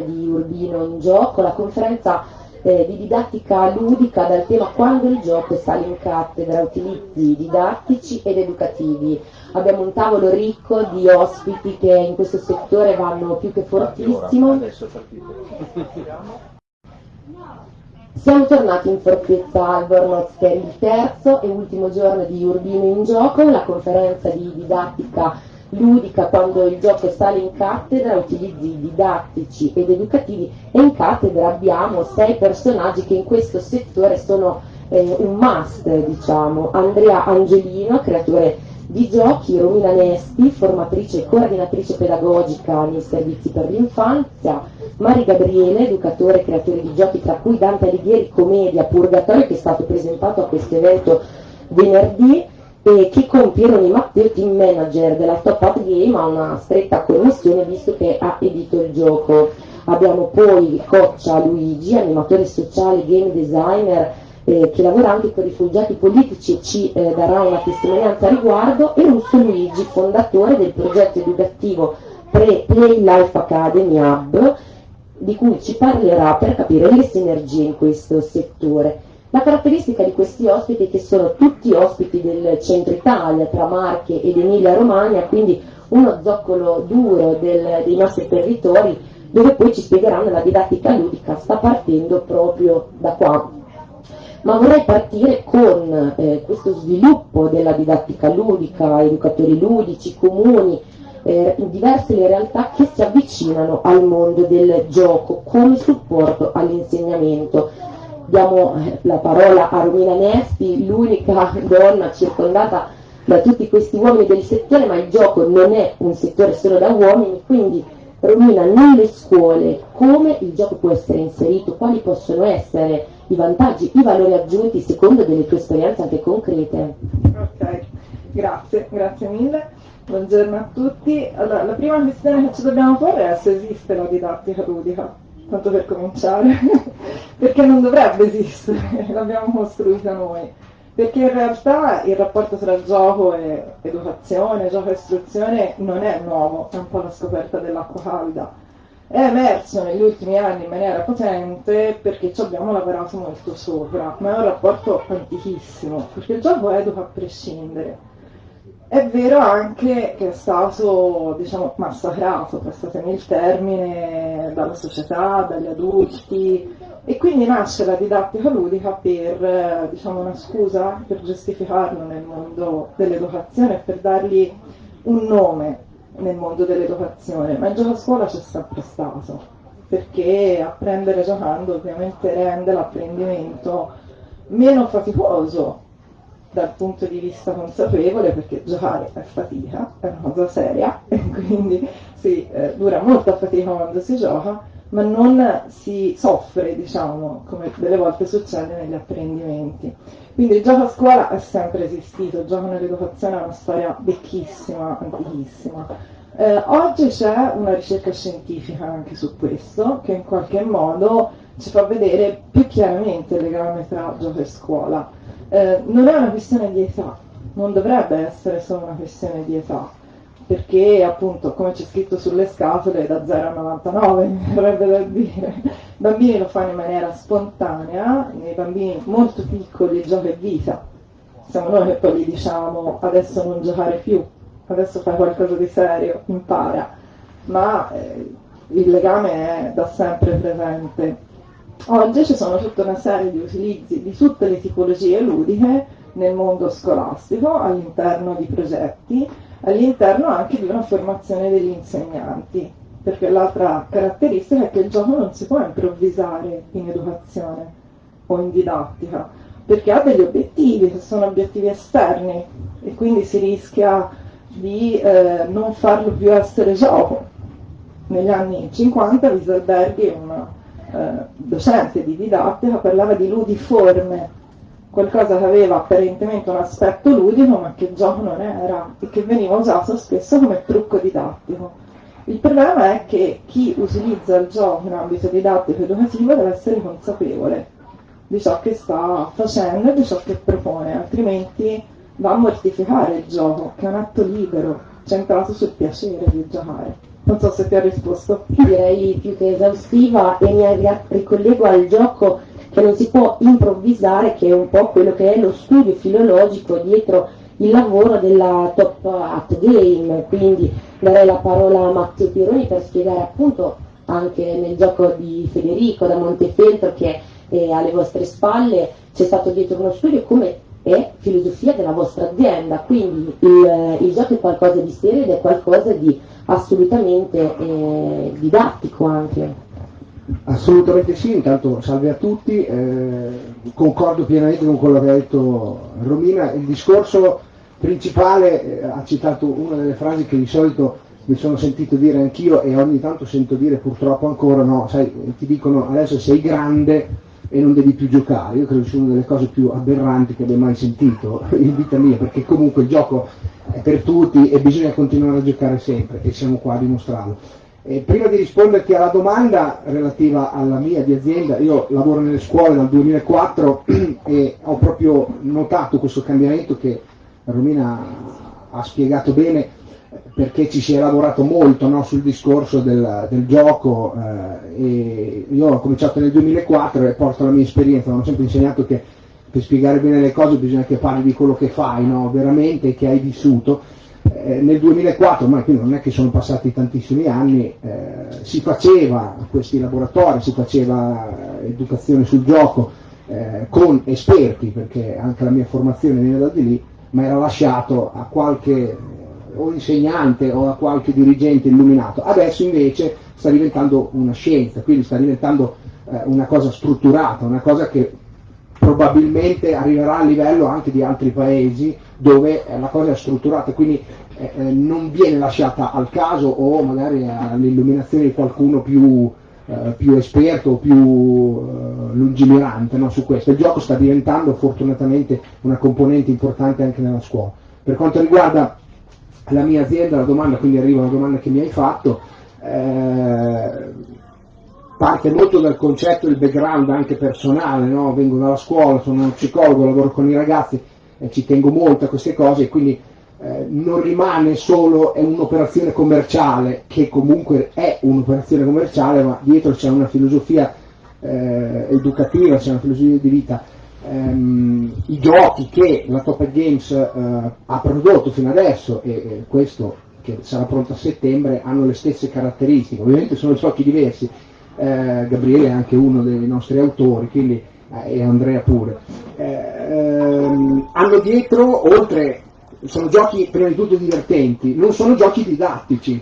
di Urbino in gioco, la conferenza eh, di didattica ludica dal tema Quando il gioco sale in cattedra, utilizzi didattici ed educativi. Abbiamo un tavolo ricco di ospiti che in questo settore vanno più che fortissimo. Siamo tornati in fortezza Albornoz è il terzo e ultimo giorno di Urbino in gioco, la conferenza di didattica ludica quando il gioco sale in cattedra, utilizzi didattici ed educativi e in cattedra abbiamo sei personaggi che in questo settore sono eh, un must, diciamo. Andrea Angelino, creatore di giochi, Romina Nesti, formatrice e coordinatrice pedagogica nei servizi per l'infanzia, Mari Gabriele, educatore e creatore di giochi, tra cui Dante Alighieri Commedia Purgatorio, che è stato presentato a questo evento venerdì, e che con Pieroni Matteo, team manager della Top Up Game, ha una stretta connessione visto che ha edito il gioco. Abbiamo poi Coccia Luigi, animatore sociale, game designer, eh, che lavora anche con rifugiati politici e ci eh, darà una testimonianza a riguardo, e Russo Luigi, fondatore del progetto educativo Pre Play Life Academy Hub, di cui ci parlerà per capire le sinergie in questo settore. La caratteristica di questi ospiti è che sono tutti ospiti del centro Italia, tra Marche ed Emilia Romagna, quindi uno zoccolo duro del, dei nostri territori, dove poi ci spiegheranno la didattica ludica, sta partendo proprio da qua. Ma vorrei partire con eh, questo sviluppo della didattica ludica, educatori ludici, comuni, eh, diverse le realtà che si avvicinano al mondo del gioco come supporto all'insegnamento diamo eh, la parola a Romina Nesti, l'unica donna circondata da tutti questi uomini del settore, ma il gioco non è un settore solo da uomini, quindi Romina, nelle scuole come il gioco può essere inserito, quali possono essere i vantaggi, i valori aggiunti secondo delle tue esperienze anche concrete? Ok, grazie, grazie mille. Buongiorno a tutti. Allora, la prima questione che ci dobbiamo porre è se esiste la didattica ludica tanto per cominciare, perché non dovrebbe esistere, l'abbiamo costruita noi. Perché in realtà il rapporto tra gioco e educazione, gioco e istruzione non è nuovo, è un po' la scoperta dell'acqua calda. È emerso negli ultimi anni in maniera potente perché ci abbiamo lavorato molto sopra, ma è un rapporto antichissimo, perché il gioco educa a prescindere è vero anche che è stato, diciamo, massacrato, passatemi il termine, dalla società, dagli adulti, e quindi nasce la didattica ludica per, diciamo, una scusa per giustificarlo nel mondo dell'educazione per dargli un nome nel mondo dell'educazione, ma il gioco a scuola c'è sempre stato, perché apprendere giocando ovviamente rende l'apprendimento meno faticoso dal punto di vista consapevole perché giocare è fatica, è una cosa seria e quindi sì, eh, dura molta fatica quando si gioca, ma non si soffre, diciamo, come delle volte succede negli apprendimenti. Quindi il gioco a scuola è sempre esistito, il gioco nell'educazione è una storia vecchissima, antichissima. Eh, oggi c'è una ricerca scientifica anche su questo, che in qualche modo ci fa vedere più chiaramente il legame tra gioco e scuola eh, non è una questione di età, non dovrebbe essere solo una questione di età, perché appunto, come c'è scritto sulle scatole, da 0 a 99, mi verrebbe da dire, i bambini lo fanno in maniera spontanea, nei bambini molto piccoli il gioco è vita, siamo noi che poi gli diciamo adesso non giocare più, adesso fai qualcosa di serio, impara, ma eh, il legame è da sempre presente. Oggi ci sono tutta una serie di utilizzi di tutte le tipologie ludiche nel mondo scolastico, all'interno di progetti, all'interno anche di una formazione degli insegnanti, perché l'altra caratteristica è che il gioco non si può improvvisare in educazione o in didattica, perché ha degli obiettivi che sono obiettivi esterni e quindi si rischia di eh, non farlo più essere gioco. Negli anni 50 Wieselberghi, una eh, docente di didattica parlava di ludiforme, qualcosa che aveva apparentemente un aspetto ludico ma che gioco non era e che veniva usato spesso come trucco didattico. Il problema è che chi utilizza il gioco in ambito didattico educativo deve essere consapevole di ciò che sta facendo e di ciò che propone, altrimenti va a mortificare il gioco, che è un atto libero, centrato sul piacere di giocare. Non so se ti ha risposto. Direi più che esaustiva e mi ricollego al gioco che non si può improvvisare, che è un po' quello che è lo studio filologico dietro il lavoro della Top Hat Game. Quindi darei la parola a Matteo Pironi per spiegare appunto anche nel gioco di Federico da Montefeltro che è alle vostre spalle c'è stato dietro uno studio come è filosofia della vostra azienda, quindi il, il gioco è qualcosa di serio ed è qualcosa di assolutamente eh, didattico anche. Assolutamente sì, intanto salve a tutti, eh, concordo pienamente con quello che ha detto Romina, il discorso principale eh, ha citato una delle frasi che di solito mi sono sentito dire anch'io e ogni tanto sento dire purtroppo ancora no, sai, ti dicono adesso sei grande e non devi più giocare, io credo sia una delle cose più aberranti che abbia mai sentito in vita mia, perché comunque il gioco è per tutti e bisogna continuare a giocare sempre e siamo qua a dimostrarlo. E prima di risponderti alla domanda relativa alla mia di azienda, io lavoro nelle scuole dal 2004 e ho proprio notato questo cambiamento che Romina ha spiegato bene perché ci si è lavorato molto no, sul discorso del, del gioco eh, io ho cominciato nel 2004 e porto la mia esperienza, mi hanno sempre insegnato che per spiegare bene le cose bisogna che parli di quello che fai, no, veramente, che hai vissuto. Eh, nel 2004, ma quindi non è che sono passati tantissimi anni, eh, si faceva questi laboratori, si faceva educazione sul gioco eh, con esperti, perché anche la mia formazione viene da di lì, ma era lasciato a qualche o insegnante o a qualche dirigente illuminato. Adesso invece sta diventando una scienza, quindi sta diventando eh, una cosa strutturata, una cosa che probabilmente arriverà a livello anche di altri paesi dove eh, la cosa è strutturata, quindi eh, eh, non viene lasciata al caso o magari all'illuminazione di qualcuno più, eh, più esperto o più eh, lungimirante no, su questo. Il gioco sta diventando fortunatamente una componente importante anche nella scuola. Per quanto riguarda la mia azienda, la domanda, quindi arriva una domanda che mi hai fatto, eh, parte molto dal concetto del background anche personale, no? vengo dalla scuola, sono uno psicologo, lavoro con i ragazzi e ci tengo molto a queste cose e quindi eh, non rimane solo un'operazione commerciale, che comunque è un'operazione commerciale, ma dietro c'è una filosofia eh, educativa, c'è una filosofia di vita ehm, i giochi che la Top Games eh, ha prodotto fino adesso, e, e, questo che sarà pronto a settembre, hanno le stesse caratteristiche, ovviamente sono giochi diversi, eh, Gabriele è anche uno dei nostri autori, quindi, eh, e Andrea pure. Ehm, hanno dietro, oltre, sono giochi prima di tutto divertenti, non sono giochi didattici,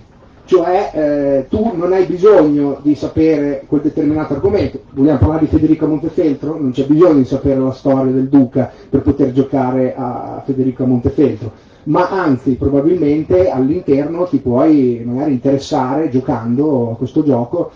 cioè eh, tu non hai bisogno di sapere quel determinato argomento. Vogliamo parlare di Federico Montefeltro? Non c'è bisogno di sapere la storia del Duca per poter giocare a Federico Montefeltro, ma anzi probabilmente all'interno ti puoi magari interessare giocando a questo gioco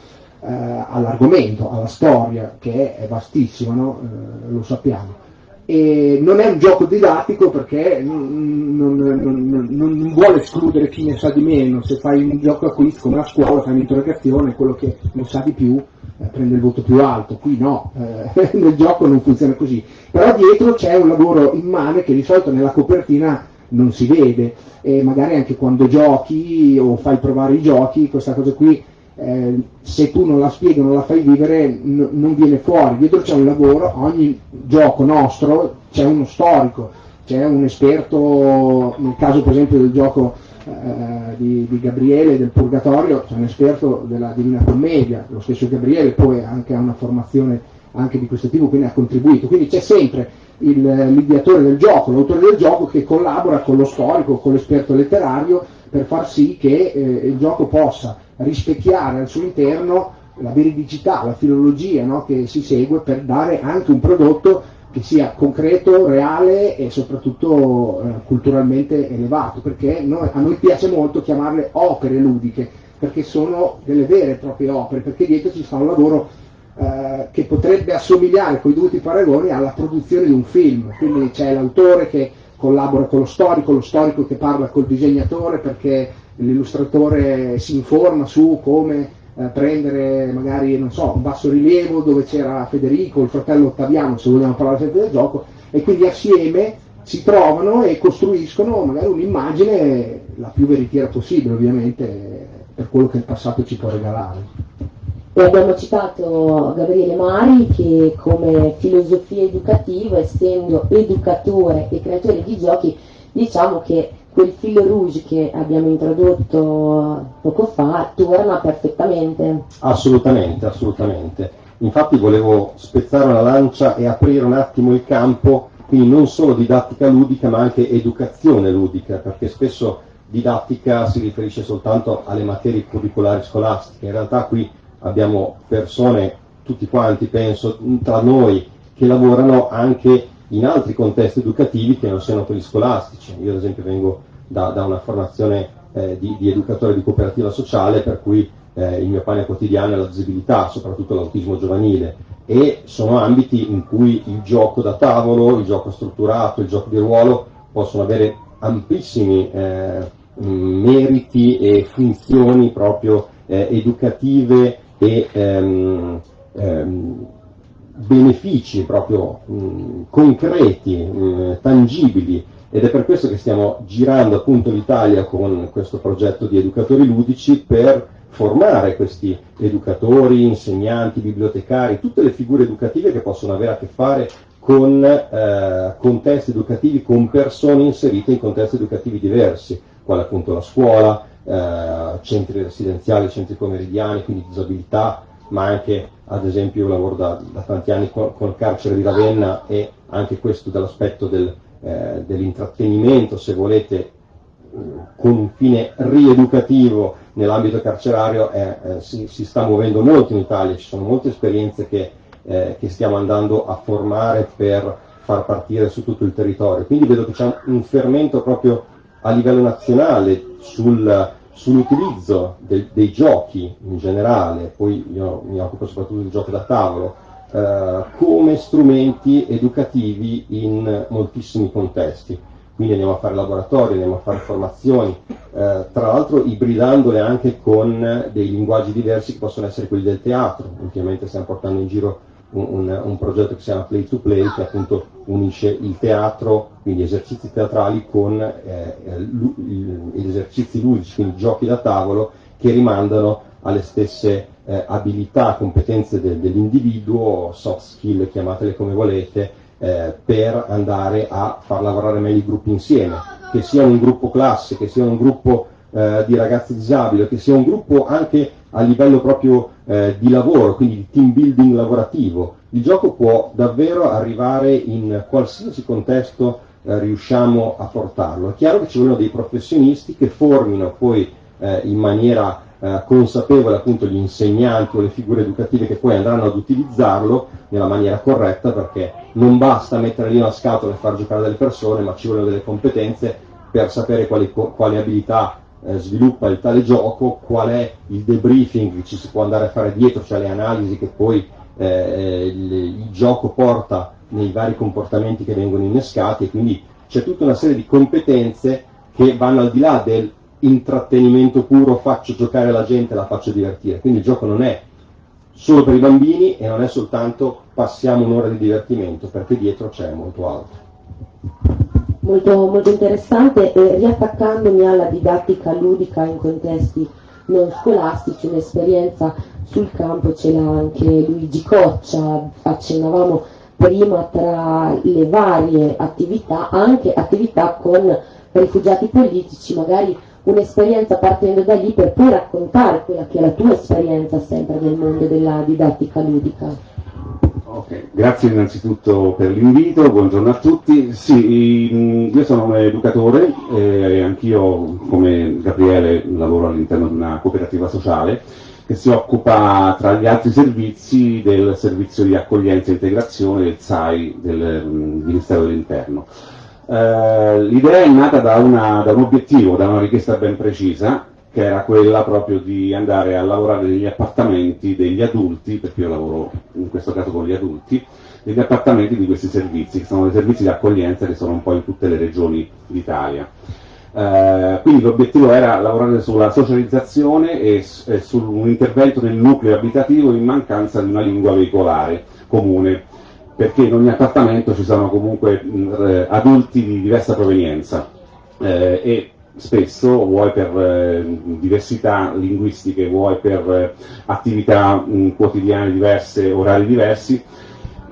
eh, all'argomento, alla storia, che è vastissima, no? eh, lo sappiamo. E non è un gioco didattico perché non, non, non, non, vuole escludere chi ne sa di meno, se fai un gioco a quiz come a scuola fai un'interrogazione, quello che ne sa di più eh, prende il voto più alto, qui no, eh, nel gioco non funziona così, però dietro c'è un lavoro immane che di solito nella copertina non si vede. E magari anche quando giochi o fai provare i giochi, questa cosa qui eh, se tu non la spieghi, non la fai vivere, n- non viene fuori. Dietro c'è un lavoro, ogni gioco nostro c'è uno storico, c'è un esperto, nel caso per esempio del gioco eh, di, di, Gabriele del Purgatorio, c'è un esperto della Divina Commedia, lo stesso Gabriele poi anche ha una formazione anche di questo tipo, quindi ha contribuito. Quindi c'è sempre il, l'ideatore del gioco, l'autore del gioco che collabora con lo storico, con l'esperto letterario per far sì che eh, il gioco possa rispecchiare al suo interno la veridicità, la filologia no, che si segue per dare anche un prodotto che sia concreto, reale e soprattutto eh, culturalmente elevato, perché noi, a noi piace molto chiamarle opere ludiche, perché sono delle vere e proprie opere, perché dietro ci sta un lavoro eh, che potrebbe assomigliare con i dovuti paragoni alla produzione di un film, quindi c'è l'autore che collabora con lo storico, lo storico che parla col disegnatore perché l'illustratore si informa su come eh, prendere magari non so, un basso rilievo dove c'era Federico, il fratello Ottaviano, se vogliamo parlare sempre del gioco, e quindi assieme si trovano e costruiscono magari un'immagine la più veritiera possibile, ovviamente per quello che il passato ci può regalare. E abbiamo citato Gabriele Mari che come filosofia educativa, essendo educatore e creatore di giochi, diciamo che quel filo rouge che abbiamo introdotto poco fa torna perfettamente. Assolutamente, assolutamente. Infatti volevo spezzare una lancia e aprire un attimo il campo, quindi non solo didattica ludica ma anche educazione ludica, perché spesso didattica si riferisce soltanto alle materie curricolari scolastiche, in realtà qui abbiamo persone, tutti quanti penso, tra noi, che lavorano anche in altri contesti educativi che non siano quelli scolastici. Io ad esempio vengo da, da una formazione eh, di, di, educatore di cooperativa sociale per cui eh, il mio pane quotidiano è la disabilità, soprattutto l'autismo giovanile e sono ambiti in cui il gioco da tavolo, il gioco strutturato, il gioco di ruolo possono avere amplissimi eh, meriti e funzioni proprio eh, educative e ehm, ehm, benefici proprio mh, concreti, mh, tangibili. Ed è per questo che stiamo girando appunto l'Italia con questo progetto di educatori ludici per formare questi educatori, insegnanti, bibliotecari, tutte le figure educative che possono avere a che fare con eh, contesti educativi, con persone inserite in contesti educativi diversi, quale appunto la scuola, eh, centri residenziali, centri pomeridiani, quindi disabilità, ma anche ad esempio io lavoro da, da tanti anni con, il carcere di Ravenna e anche questo dall'aspetto del, eh, dell'intrattenimento, se volete, con un fine rieducativo nell'ambito carcerario eh, eh, si, si, sta muovendo molto in Italia, ci sono molte esperienze che, eh, che, stiamo andando a formare per far partire su tutto il territorio. Quindi vedo che c'è un fermento proprio a livello nazionale sul, sull'utilizzo de, dei giochi in generale, poi io mi occupo soprattutto del gioco da tavolo, eh, come strumenti educativi in moltissimi contesti. Quindi andiamo a fare laboratori, andiamo a fare formazioni, eh, tra l'altro ibridandole anche con dei linguaggi diversi che possono essere quelli del teatro. Ultimamente stiamo portando in giro un, un, progetto che si chiama Play to Play che appunto unisce il teatro, quindi esercizi teatrali con eh, gli esercizi ludici, quindi giochi da tavolo che rimandano alle stesse eh, abilità, competenze de, dell'individuo, soft skill, chiamatele come volete, eh, per andare a far lavorare meglio i gruppi insieme, che sia un gruppo classe, che sia un gruppo eh, di ragazzi disabili, che sia un gruppo anche a livello proprio eh, di lavoro, quindi di team building lavorativo. Il gioco può davvero arrivare in qualsiasi contesto eh, riusciamo a portarlo. È chiaro che ci vogliono dei professionisti che formino poi eh, in maniera eh, consapevole appunto gli insegnanti o le figure educative che poi andranno ad utilizzarlo nella maniera corretta perché non basta mettere lì una scatola e far giocare delle persone, ma ci vogliono delle competenze per sapere quali, quali abilità eh, sviluppa il tale gioco, qual è il debriefing che ci si può andare a fare dietro, cioè le analisi che poi eh, il, il, gioco porta nei vari comportamenti che vengono innescati e quindi c'è tutta una serie di competenze che vanno al di là del intrattenimento puro, faccio giocare la gente, la faccio divertire. Quindi il gioco non è solo per i bambini e non è soltanto passiamo un'ora di divertimento, perché dietro c'è molto altro molto, molto interessante e riattaccandomi alla didattica ludica in contesti non scolastici, un'esperienza sul campo ce l'ha anche Luigi Coccia, accennavamo prima tra le varie attività, anche attività con rifugiati politici, magari un'esperienza partendo da lì per poi raccontare quella che è la tua esperienza sempre nel mondo della didattica ludica. Okay. Grazie innanzitutto per l'invito, buongiorno a tutti. Sì, io sono un educatore e anch'io come Gabriele lavoro all'interno di una cooperativa sociale che si occupa tra gli altri servizi del servizio di accoglienza e integrazione del SAI del Ministero dell'Interno. Eh, l'idea è nata da, una, da un obiettivo, da una richiesta ben precisa che era quella proprio di andare a lavorare negli appartamenti degli adulti, perché io lavoro in questo caso con gli adulti, negli appartamenti di questi servizi, che sono dei servizi di accoglienza che sono un po' in tutte le regioni d'Italia. Eh, quindi l'obiettivo era lavorare sulla socializzazione e, e su un intervento nel nucleo abitativo in mancanza di una lingua veicolare comune, perché in ogni appartamento ci sono comunque mh, adulti di diversa provenienza eh, e spesso, vuoi per eh, diversità linguistiche, vuoi per eh, attività mh, quotidiane diverse, orari diversi,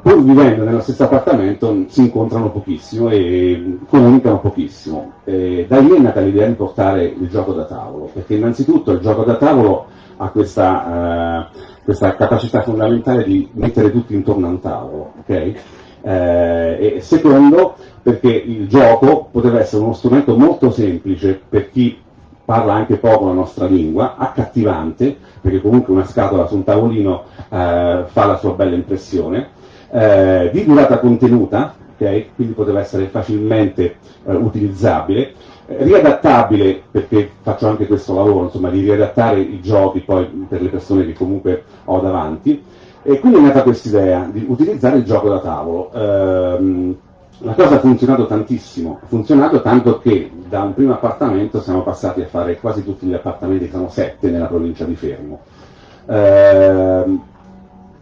pur vivendo nello stesso appartamento si incontrano pochissimo e comunicano pochissimo. Eh, da lì è nata l'idea di portare il gioco da tavolo, perché innanzitutto il gioco da tavolo ha questa, eh, questa capacità fondamentale di mettere tutti intorno a un tavolo, okay? eh, e secondo perché il gioco poteva essere uno strumento molto semplice per chi parla anche poco la nostra lingua, accattivante, perché comunque una scatola su un tavolino eh, fa la sua bella impressione, eh, di durata contenuta, okay? quindi poteva essere facilmente eh, utilizzabile, eh, riadattabile, perché faccio anche questo lavoro, insomma, di riadattare i giochi poi per le persone che comunque ho davanti, e quindi è nata questa idea di utilizzare il gioco da tavolo. Ehm, la cosa ha funzionato tantissimo, ha funzionato tanto che da un primo appartamento siamo passati a fare quasi tutti gli appartamenti, sono sette nella provincia di Fermo. Ehm,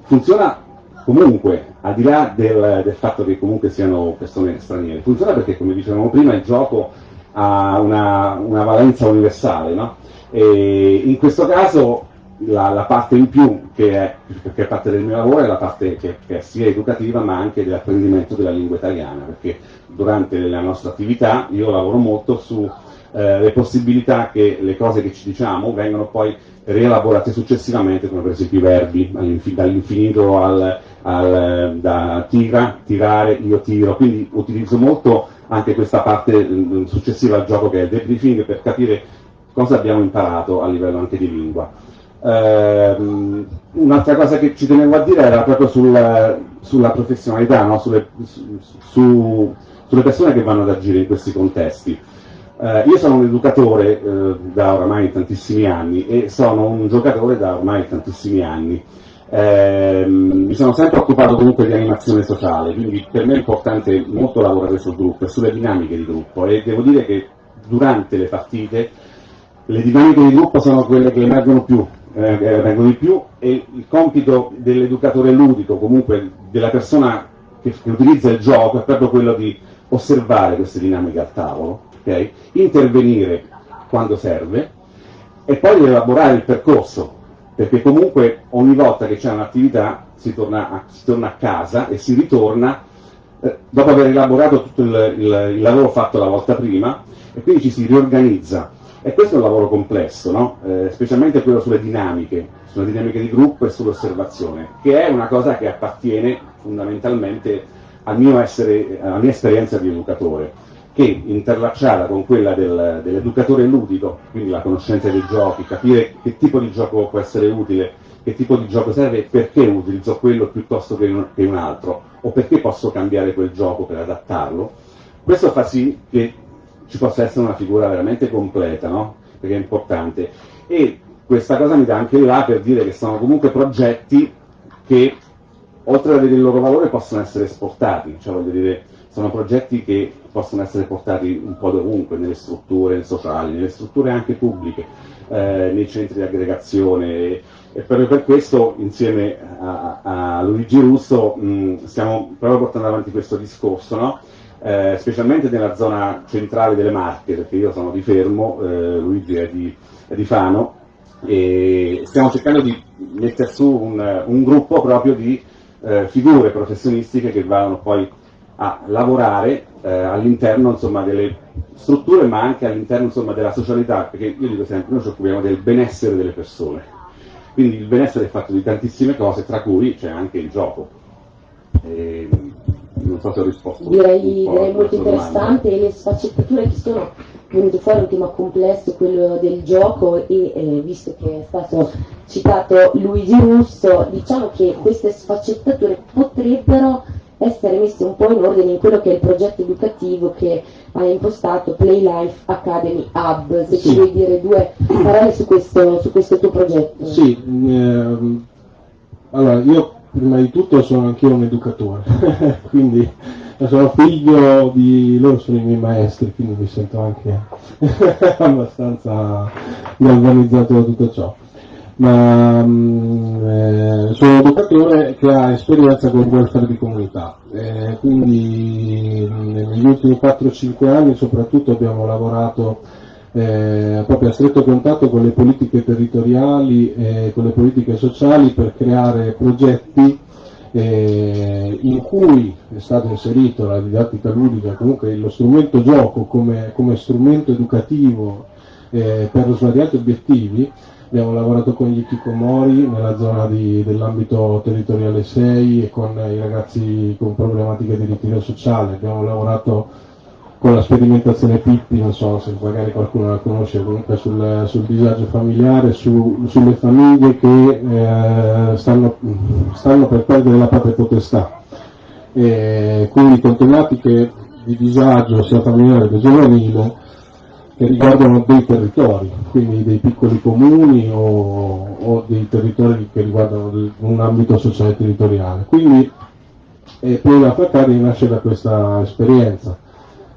funziona comunque, al di là del, del, fatto che comunque siano persone straniere, funziona perché, come dicevamo prima, il gioco ha una, una valenza universale, no? In questo caso la, la, parte in più che è, che è, parte del mio lavoro è la parte che, che è sia educativa ma anche dell'apprendimento della lingua italiana, perché durante la nostra attività io lavoro molto sulle eh, possibilità che le cose che ci diciamo vengano poi rielaborate successivamente, come per esempio i verbi, dall'infinito al, al, da tira, tirare, io tiro, quindi utilizzo molto anche questa parte mm, successiva al gioco che è il debriefing per capire cosa abbiamo imparato a livello anche di lingua. Um, un'altra cosa che ci tenevo a dire era proprio sul, sulla professionalità, no? sulle, su, sulle, persone che vanno ad agire in questi contesti. Uh, io sono un educatore uh, da oramai tantissimi anni e sono un giocatore da ormai tantissimi anni. Eh, mi sono sempre occupato comunque di animazione sociale, quindi per me è importante molto lavorare sul gruppo e sulle dinamiche di gruppo e devo dire che durante le partite le dinamiche di gruppo sono quelle che emergono più, eh, emergono di più e il compito dell'educatore ludico, comunque della persona che, che, utilizza il gioco, è proprio quello di osservare queste dinamiche al tavolo, okay? intervenire quando serve e poi elaborare il percorso perché comunque ogni volta che c'è un'attività si torna a, si torna a casa e si ritorna eh, dopo aver elaborato tutto il, il, il, lavoro fatto la volta prima e quindi ci si riorganizza. E questo è un lavoro complesso, no? eh, specialmente quello sulle dinamiche, sulle dinamiche di gruppo e sull'osservazione, che è una cosa che appartiene fondamentalmente essere, alla mia esperienza di educatore che interlacciata con quella del, dell'educatore ludico, quindi la conoscenza dei giochi, capire che tipo di gioco può essere utile, che tipo di gioco serve e perché utilizzo quello piuttosto che un, che un altro, o perché posso cambiare quel gioco per adattarlo, questo fa sì che ci possa essere una figura veramente completa, no? perché è importante. E questa cosa mi dà anche là per dire che sono comunque progetti che, oltre ad avere il loro valore, possono essere esportati, cioè voglio dire, sono progetti che possono essere portati un po' dovunque, nelle strutture sociali, nelle strutture anche pubbliche, eh, nei centri di aggregazione e, proprio per questo insieme a, a Luigi Russo mh, stiamo proprio portando avanti questo discorso, no? Eh, specialmente nella zona centrale delle Marche, perché io sono di Fermo, eh, Luigi è di, è di, Fano, e stiamo cercando di mettere su un, un gruppo proprio di eh, figure professionistiche che vanno poi a lavorare eh, all'interno delle strutture ma anche all'interno della socialità, perché io dico sempre, noi ci occupiamo del benessere delle persone, quindi il benessere è fatto di tantissime cose, tra cui c'è anche il gioco. E, non so se ho risposto. Direi, direi molto interessante e le sfaccettature che sono venute fuori, un tema complesso, quello del gioco e eh, visto che è stato citato Luigi Russo, diciamo che queste sfaccettature potrebbero essere messe un po' in ordine in quello che è il progetto educativo che ha impostato Play Life Academy Hub. Se sì. ci vuoi dire due parole su questo, su questo tuo progetto. Sì, ehm, allora io prima di tutto sono anch'io un educatore, quindi sono figlio di loro sono i miei maestri, quindi mi sento anche abbastanza galvanizzato da tutto ciò. Ma mh, eh, sono un educatore che ha esperienza con il welfare di comunità, eh, quindi negli ultimi 4-5 anni soprattutto abbiamo lavorato eh, proprio a stretto contatto con le politiche territoriali e con le politiche sociali per creare progetti eh, in cui è stato inserito la didattica ludica, comunque lo strumento gioco come, come strumento educativo eh, per svariati obiettivi. Abbiamo lavorato con gli Kikomori nella zona dell'ambito territoriale 6 e con i ragazzi con problematiche di ritiro sociale. Abbiamo lavorato con la sperimentazione Pippi, non so se magari qualcuno la conosce, comunque sul, sul disagio familiare, su, sulle famiglie che eh, stanno, stanno, per perdere la propria potestà. E quindi con tematiche di disagio sia familiare che giovanile che riguardano dei territori, quindi dei piccoli comuni o, o dei territori che riguardano un ambito sociale territoriale. Quindi eh, poi la Fracari nasce da questa esperienza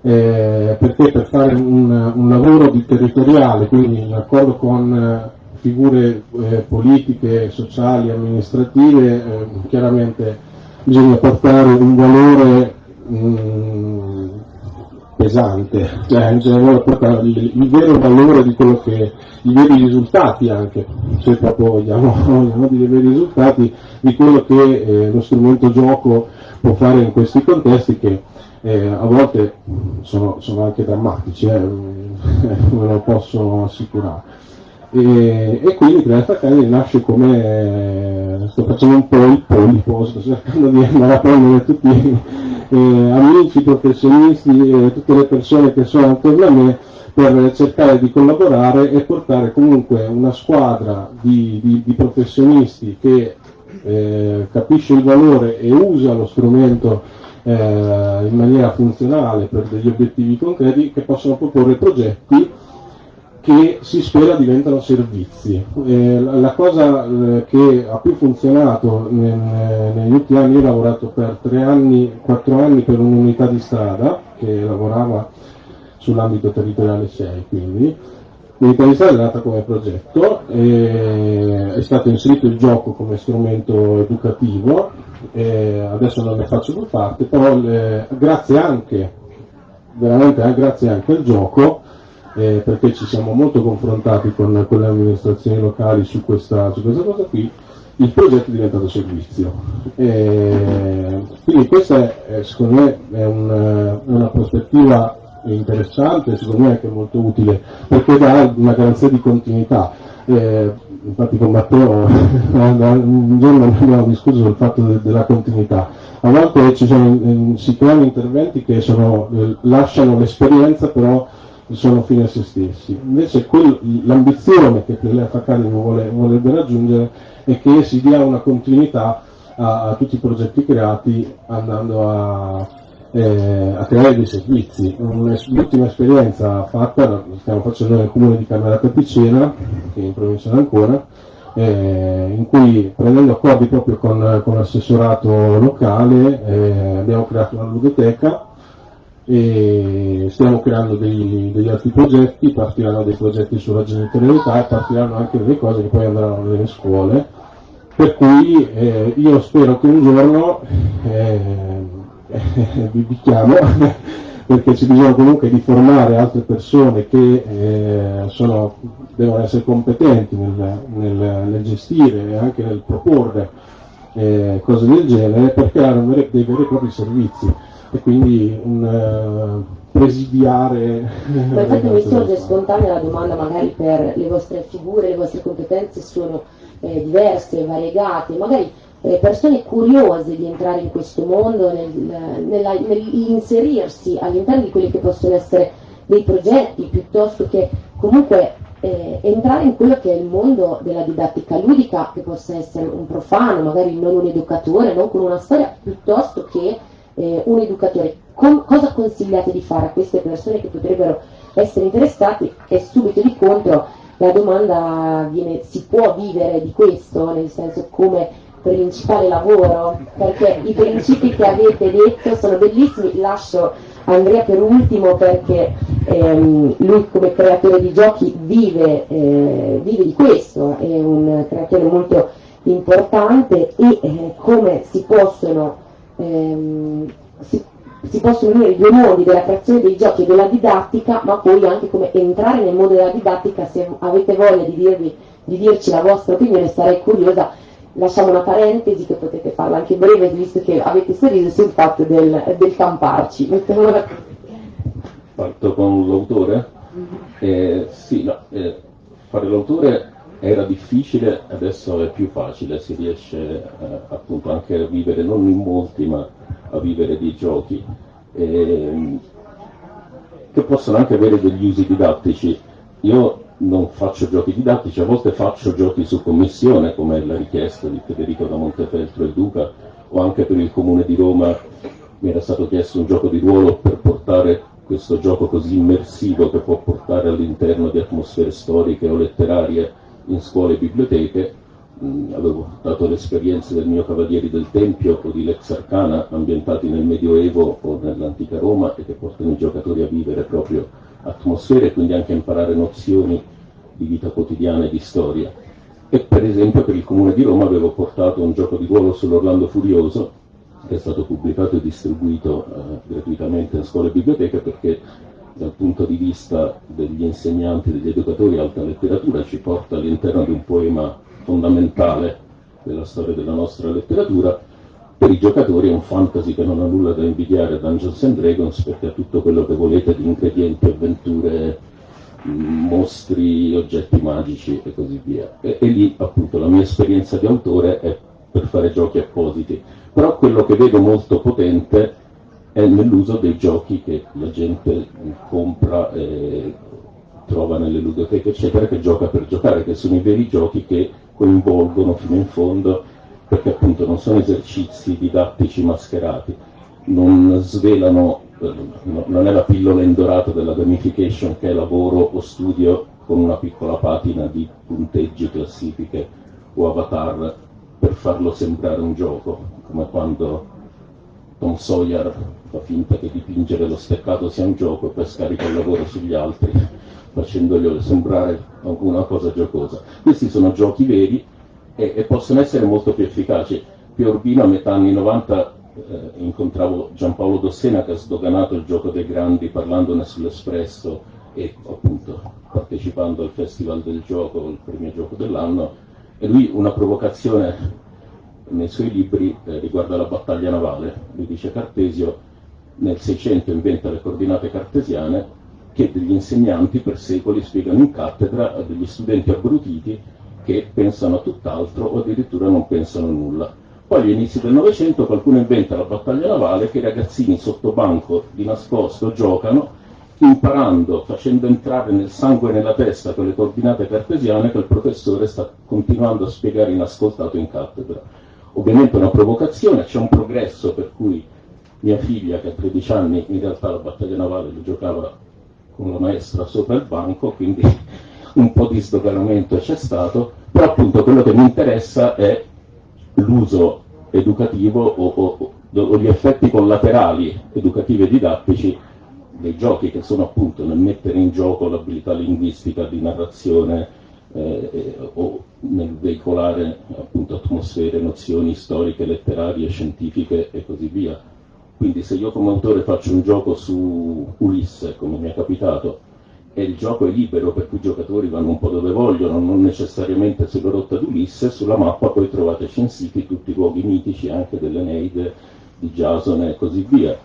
eh, perché per fare un, un, lavoro territoriale, quindi in accordo con eh, figure eh, politiche, sociali, amministrative, eh, chiaramente bisogna portare un valore mh, mm, pesante, cioè bisogna portare il, il, vero valore di quello che, i veri risultati anche, se proprio vogliamo, vogliamo dire i veri risultati di quello che eh, lo strumento gioco può fare in questi contesti che eh, a volte sono, sono anche drammatici, eh, ve lo posso assicurare. E, e quindi Creata Academy nasce come, sto facendo un po' il polipo, sto cercando di andare a prendere tutti eh, amici, professionisti, eh, tutte le persone che sono attorno a me per cercare di collaborare e portare comunque una squadra di, di, di professionisti che eh, capisce il valore e usa lo strumento eh, in maniera funzionale per degli obiettivi concreti che possono proporre progetti che si spera diventano servizi. Eh, la cosa eh, che ha più funzionato nel, negli ultimi anni, io ho lavorato per tre anni, quattro anni per un'unità di strada che lavorava sull'ambito territoriale 6, quindi strada è nata come progetto, è stato inserito il gioco come strumento educativo eh, adesso non ne faccio più parte, però le, grazie anche, veramente eh, grazie anche al gioco, eh, perché ci siamo molto confrontati con, con le amministrazioni locali su questa, su questa, cosa qui, il progetto è diventato servizio. quindi questa è, secondo me è un, una prospettiva interessante, secondo me anche molto utile, perché dà una garanzia di continuità. Eh, infatti con Matteo un giorno abbiamo discusso sul fatto de, della continuità. A volte sono, eh, si creano interventi che sono, eh, lasciano l'esperienza però sono fine a se stessi. Invece l'ambizione che Plelef Academy vuole, vorrebbe raggiungere è che si dia una continuità a, a tutti i progetti creati andando a, eh, a creare dei servizi. L'ultima esperienza fatta, stiamo facendo nel comune di Camerata Picena, che è in provincia ancora, eh, in cui prendendo accordi proprio con, con l'assessorato locale eh, abbiamo creato una ludoteca e stiamo creando dei, degli altri progetti, partiranno dei progetti sulla genitorialità e partiranno anche delle cose che poi andranno nelle scuole. Per cui eh, io spero che un giorno eh, vi, vi chiamo perché ci bisogna comunque di formare altre persone che eh, sono, devono essere competenti nel, nel, nel, gestire e anche nel proporre eh, cose del genere per creare veri, dei veri e propri servizi e quindi un uh, presidiare. Ma infatti mi sorge spontanea la domanda magari per le vostre figure, le vostre competenze sono eh, diverse, variegate, magari eh, persone curiose di entrare in questo mondo, nel, nella, nell'inserirsi all'interno di quelli che possono essere dei progetti, piuttosto che comunque eh, entrare in quello che è il mondo della didattica ludica, che possa essere un profano, magari non un educatore, non con una storia, piuttosto che eh, un educatore. Com- cosa consigliate di fare a queste persone che potrebbero essere interessate? E subito di contro la domanda viene, si può vivere di questo, nel senso come principale lavoro, perché i principi che avete detto sono bellissimi, lascio Andrea per ultimo perché ehm, lui come creatore di giochi vive, eh, vive, di questo, è un creatore molto importante e eh, come si possono, ehm, si, si possono unire i due mondi della creazione dei giochi e della didattica, ma poi anche come entrare nel mondo della didattica, se avete voglia di, dirvi, di dirci la vostra opinione sarei curiosa, lasciamo una parentesi che potete farla anche breve, visto che avete sorriso sul fatto del, del camparci. Parto con l'autore? Eh, sì, no, eh, fare l'autore era difficile, adesso è più facile, si riesce eh, appunto anche a vivere non in molti ma a vivere dei giochi eh, che possono anche avere degli usi didattici. Io non faccio giochi didattici, a volte faccio giochi su commissione, come la richiesta di Federico da Montefeltro e Duca, o anche per il Comune di Roma mi era stato chiesto un gioco di ruolo per portare questo gioco così immersivo che può portare all'interno di atmosfere storiche o letterarie in scuole e biblioteche, mm, avevo dato l'esperienza del mio Cavalieri del Tempio o di Lex Arcana ambientati nel Medioevo o nell'antica Roma e che portano i giocatori a vivere proprio atmosfere e quindi anche a imparare nozioni di vita quotidiana e di storia. E per esempio per il Comune di Roma avevo portato un gioco di ruolo sull'Orlando Furioso che è stato pubblicato e distribuito eh, gratuitamente in scuole e biblioteche perché dal punto di vista degli insegnanti, degli educatori, alta letteratura ci porta all'interno di un poema fondamentale della storia della nostra letteratura. Per i giocatori è un fantasy che non ha nulla da invidiare a Dungeons and Dragons perché ha tutto quello che volete di ingredienti, avventure, mostri, oggetti magici e così via. E, e lì appunto la mia esperienza di autore è per fare giochi appositi. Però quello che vedo molto potente è nell'uso dei giochi che la gente compra e trova nelle ludoteche, eccetera, che gioca per giocare, che sono i veri giochi che coinvolgono fino in fondo, perché appunto non sono esercizi didattici mascherati, non svelano, non è la pillola indorata della gamification che è lavoro o studio con una piccola patina di punteggi, classifiche o avatar per farlo sembrare un gioco, come quando Tom Sawyer fa finta che dipingere lo steccato sia un gioco e poi scarica il lavoro sugli altri facendoglielo sembrare una cosa giocosa. Questi sono giochi veri e, e possono essere molto più efficaci. Più Urbino a metà anni 90 eh, incontravo Giampaolo Dossena che ha sdoganato il gioco dei grandi parlandone sull'Espresso e appunto partecipando al Festival del Gioco, il primo gioco dell'anno, e lui una provocazione nei suoi libri eh, riguarda la battaglia navale. Lui dice Cartesio nel 600 inventa le coordinate cartesiane che degli insegnanti per secoli spiegano in cattedra a degli studenti abbrutiti che pensano a tutt'altro o addirittura non pensano a nulla. Poi agli inizi del Novecento qualcuno inventa la battaglia navale che i ragazzini sotto banco di nascosto giocano imparando, facendo entrare nel sangue e nella testa quelle coordinate cartesiane che il professore sta continuando a spiegare inascoltato in cattedra. Ovviamente una provocazione, c'è un progresso per cui mia figlia che ha 13 anni in realtà la battaglia navale lo giocava con la maestra sopra il banco, quindi un po' di sdoganamento c'è stato, però appunto quello che mi interessa è l'uso educativo o, o, o gli effetti collaterali educativi e didattici dei giochi che sono appunto nel mettere in gioco l'abilità linguistica di narrazione, eh, o nel veicolare appunto atmosfere, nozioni storiche, letterarie, scientifiche e così via. Quindi se io come autore faccio un gioco su Ulisse, come mi è capitato, e il gioco è libero per cui i giocatori vanno un po' dove vogliono, non necessariamente sulla rotta di Ulisse, sulla mappa poi trovate censiti tutti i luoghi mitici anche dell'Eneide, di Jasone e così via.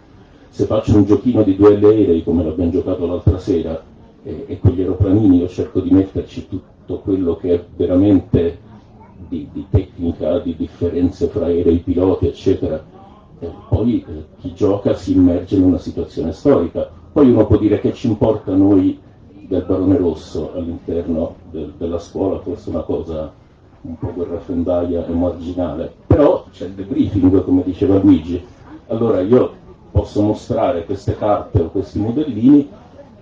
Se faccio un giochino di duelli aerei come l'abbiamo giocato l'altra sera e, e quegli aeroplanini io cerco di metterci tutto quello che è veramente di, di tecnica, di differenze fra aerei, piloti, eccetera. E poi eh, chi gioca si immerge in una situazione storica. Poi uno può dire che ci importa noi del Barone Rosso all'interno del, della scuola, forse una cosa un po' guerrafendaia e marginale, però c'è il debriefing, come diceva Luigi. Allora io posso mostrare queste carte o questi modellini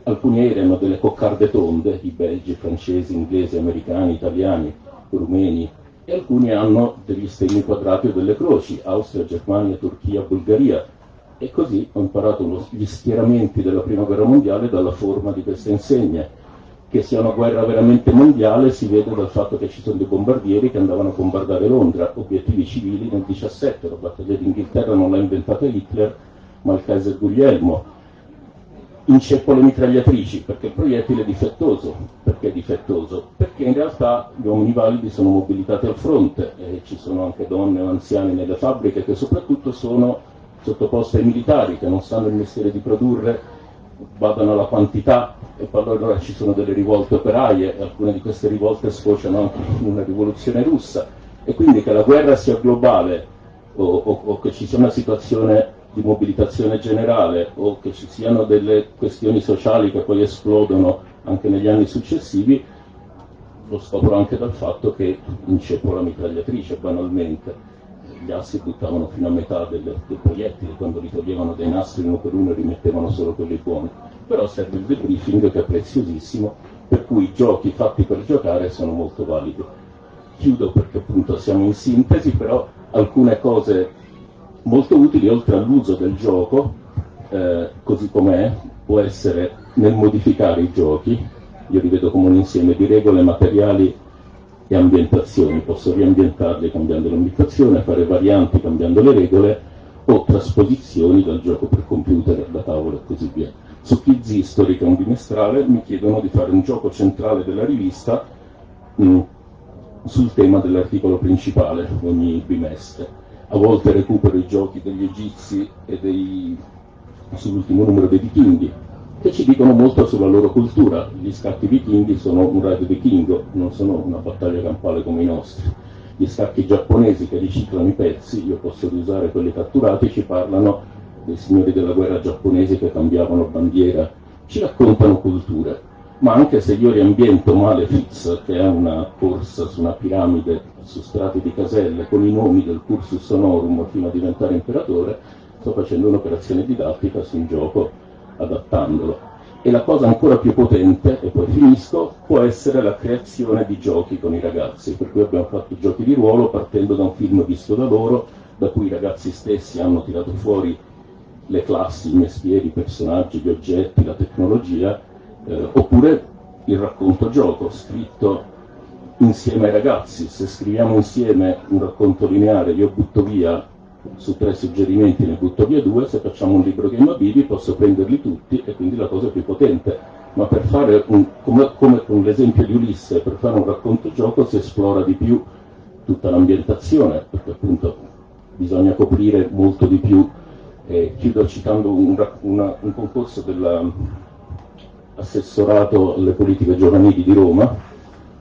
alcuni aerei hanno delle coccarde tonde, i belgi, francesi, inglesi, americani, italiani, rumeni, e alcuni hanno degli stemmi quadrati o delle croci, Austria, Germania, Turchia, Bulgaria. E così ho imparato lo, gli schieramenti della prima guerra mondiale dalla forma di queste insegne. Che sia una guerra veramente mondiale si vede dal fatto che ci sono dei bombardieri che andavano a bombardare Londra, obiettivi civili nel 17, la battaglia d'Inghilterra non l'ha inventata Hitler, Malteser Guglielmo, inceppole mitragliatrici, perché il proiettile è difettoso. Perché è difettoso? Perché in realtà gli uomini validi sono mobilitati al fronte e ci sono anche donne o anziani nelle fabbriche che soprattutto sono sottoposte ai militari che non sanno il mestiere di produrre, vadano alla quantità e poi allora ci sono delle rivolte operaie e alcune di queste rivolte sfociano anche in una rivoluzione russa e quindi che la guerra sia globale o, o, o che ci sia una situazione di mobilitazione generale o che ci siano delle questioni sociali che poi esplodono anche negli anni successivi, lo scopro anche dal fatto che inceppo la mitragliatrice banalmente. Gli assi buttavano fino a metà del, del proiettile, quando li toglievano dai nastri uno per uno e rimettevano solo quelli buoni. Però serve il debriefing che è preziosissimo, per cui i giochi fatti per giocare sono molto validi. Chiudo perché appunto siamo in sintesi, però alcune cose molto utili oltre all'uso del gioco, eh, così com'è, può essere nel modificare i giochi, io li vedo come un insieme di regole, materiali e ambientazioni, posso riambientarli cambiando l'ambientazione, fare varianti cambiando le regole o trasposizioni dal gioco per computer, da tavola e così via. Su che è un bimestrale, mi chiedono di fare un gioco centrale della rivista mh, mm, sul tema dell'articolo principale ogni bimestre a volte recupero i giochi degli egizi e dei, sull'ultimo numero dei vichinghi, che ci dicono molto sulla loro cultura. Gli scacchi vichinghi sono un raid vichingo, non sono una battaglia campale come i nostri. Gli scacchi giapponesi che riciclano i pezzi, io posso riusare quelli catturati, ci parlano dei signori della guerra giapponesi che cambiavano bandiera, ci raccontano culture ma anche se io riambiento Malefiz, che è una corsa su una piramide su strati di caselle con i nomi del cursus honorum fino a diventare imperatore, sto facendo un'operazione didattica su un gioco adattandolo. E la cosa ancora più potente, e poi finisco, può essere la creazione di giochi con i ragazzi, per cui abbiamo fatto giochi di ruolo partendo da un film visto da loro, da cui i ragazzi stessi hanno tirato fuori le classi, i mestieri, i personaggi, gli oggetti, la tecnologia, eh, oppure il racconto gioco scritto insieme ai ragazzi, se scriviamo insieme un racconto lineare io butto via su tre suggerimenti ne butto via due, se facciamo un libro of Bibi posso prenderli tutti e quindi la cosa è più potente, ma per fare un, come, come con l'esempio di Ulisse, per fare un racconto gioco si esplora di più tutta l'ambientazione, perché appunto bisogna coprire molto di più. Eh, chiudo citando un, una, un concorso della, assessorato alle politiche giovanili di Roma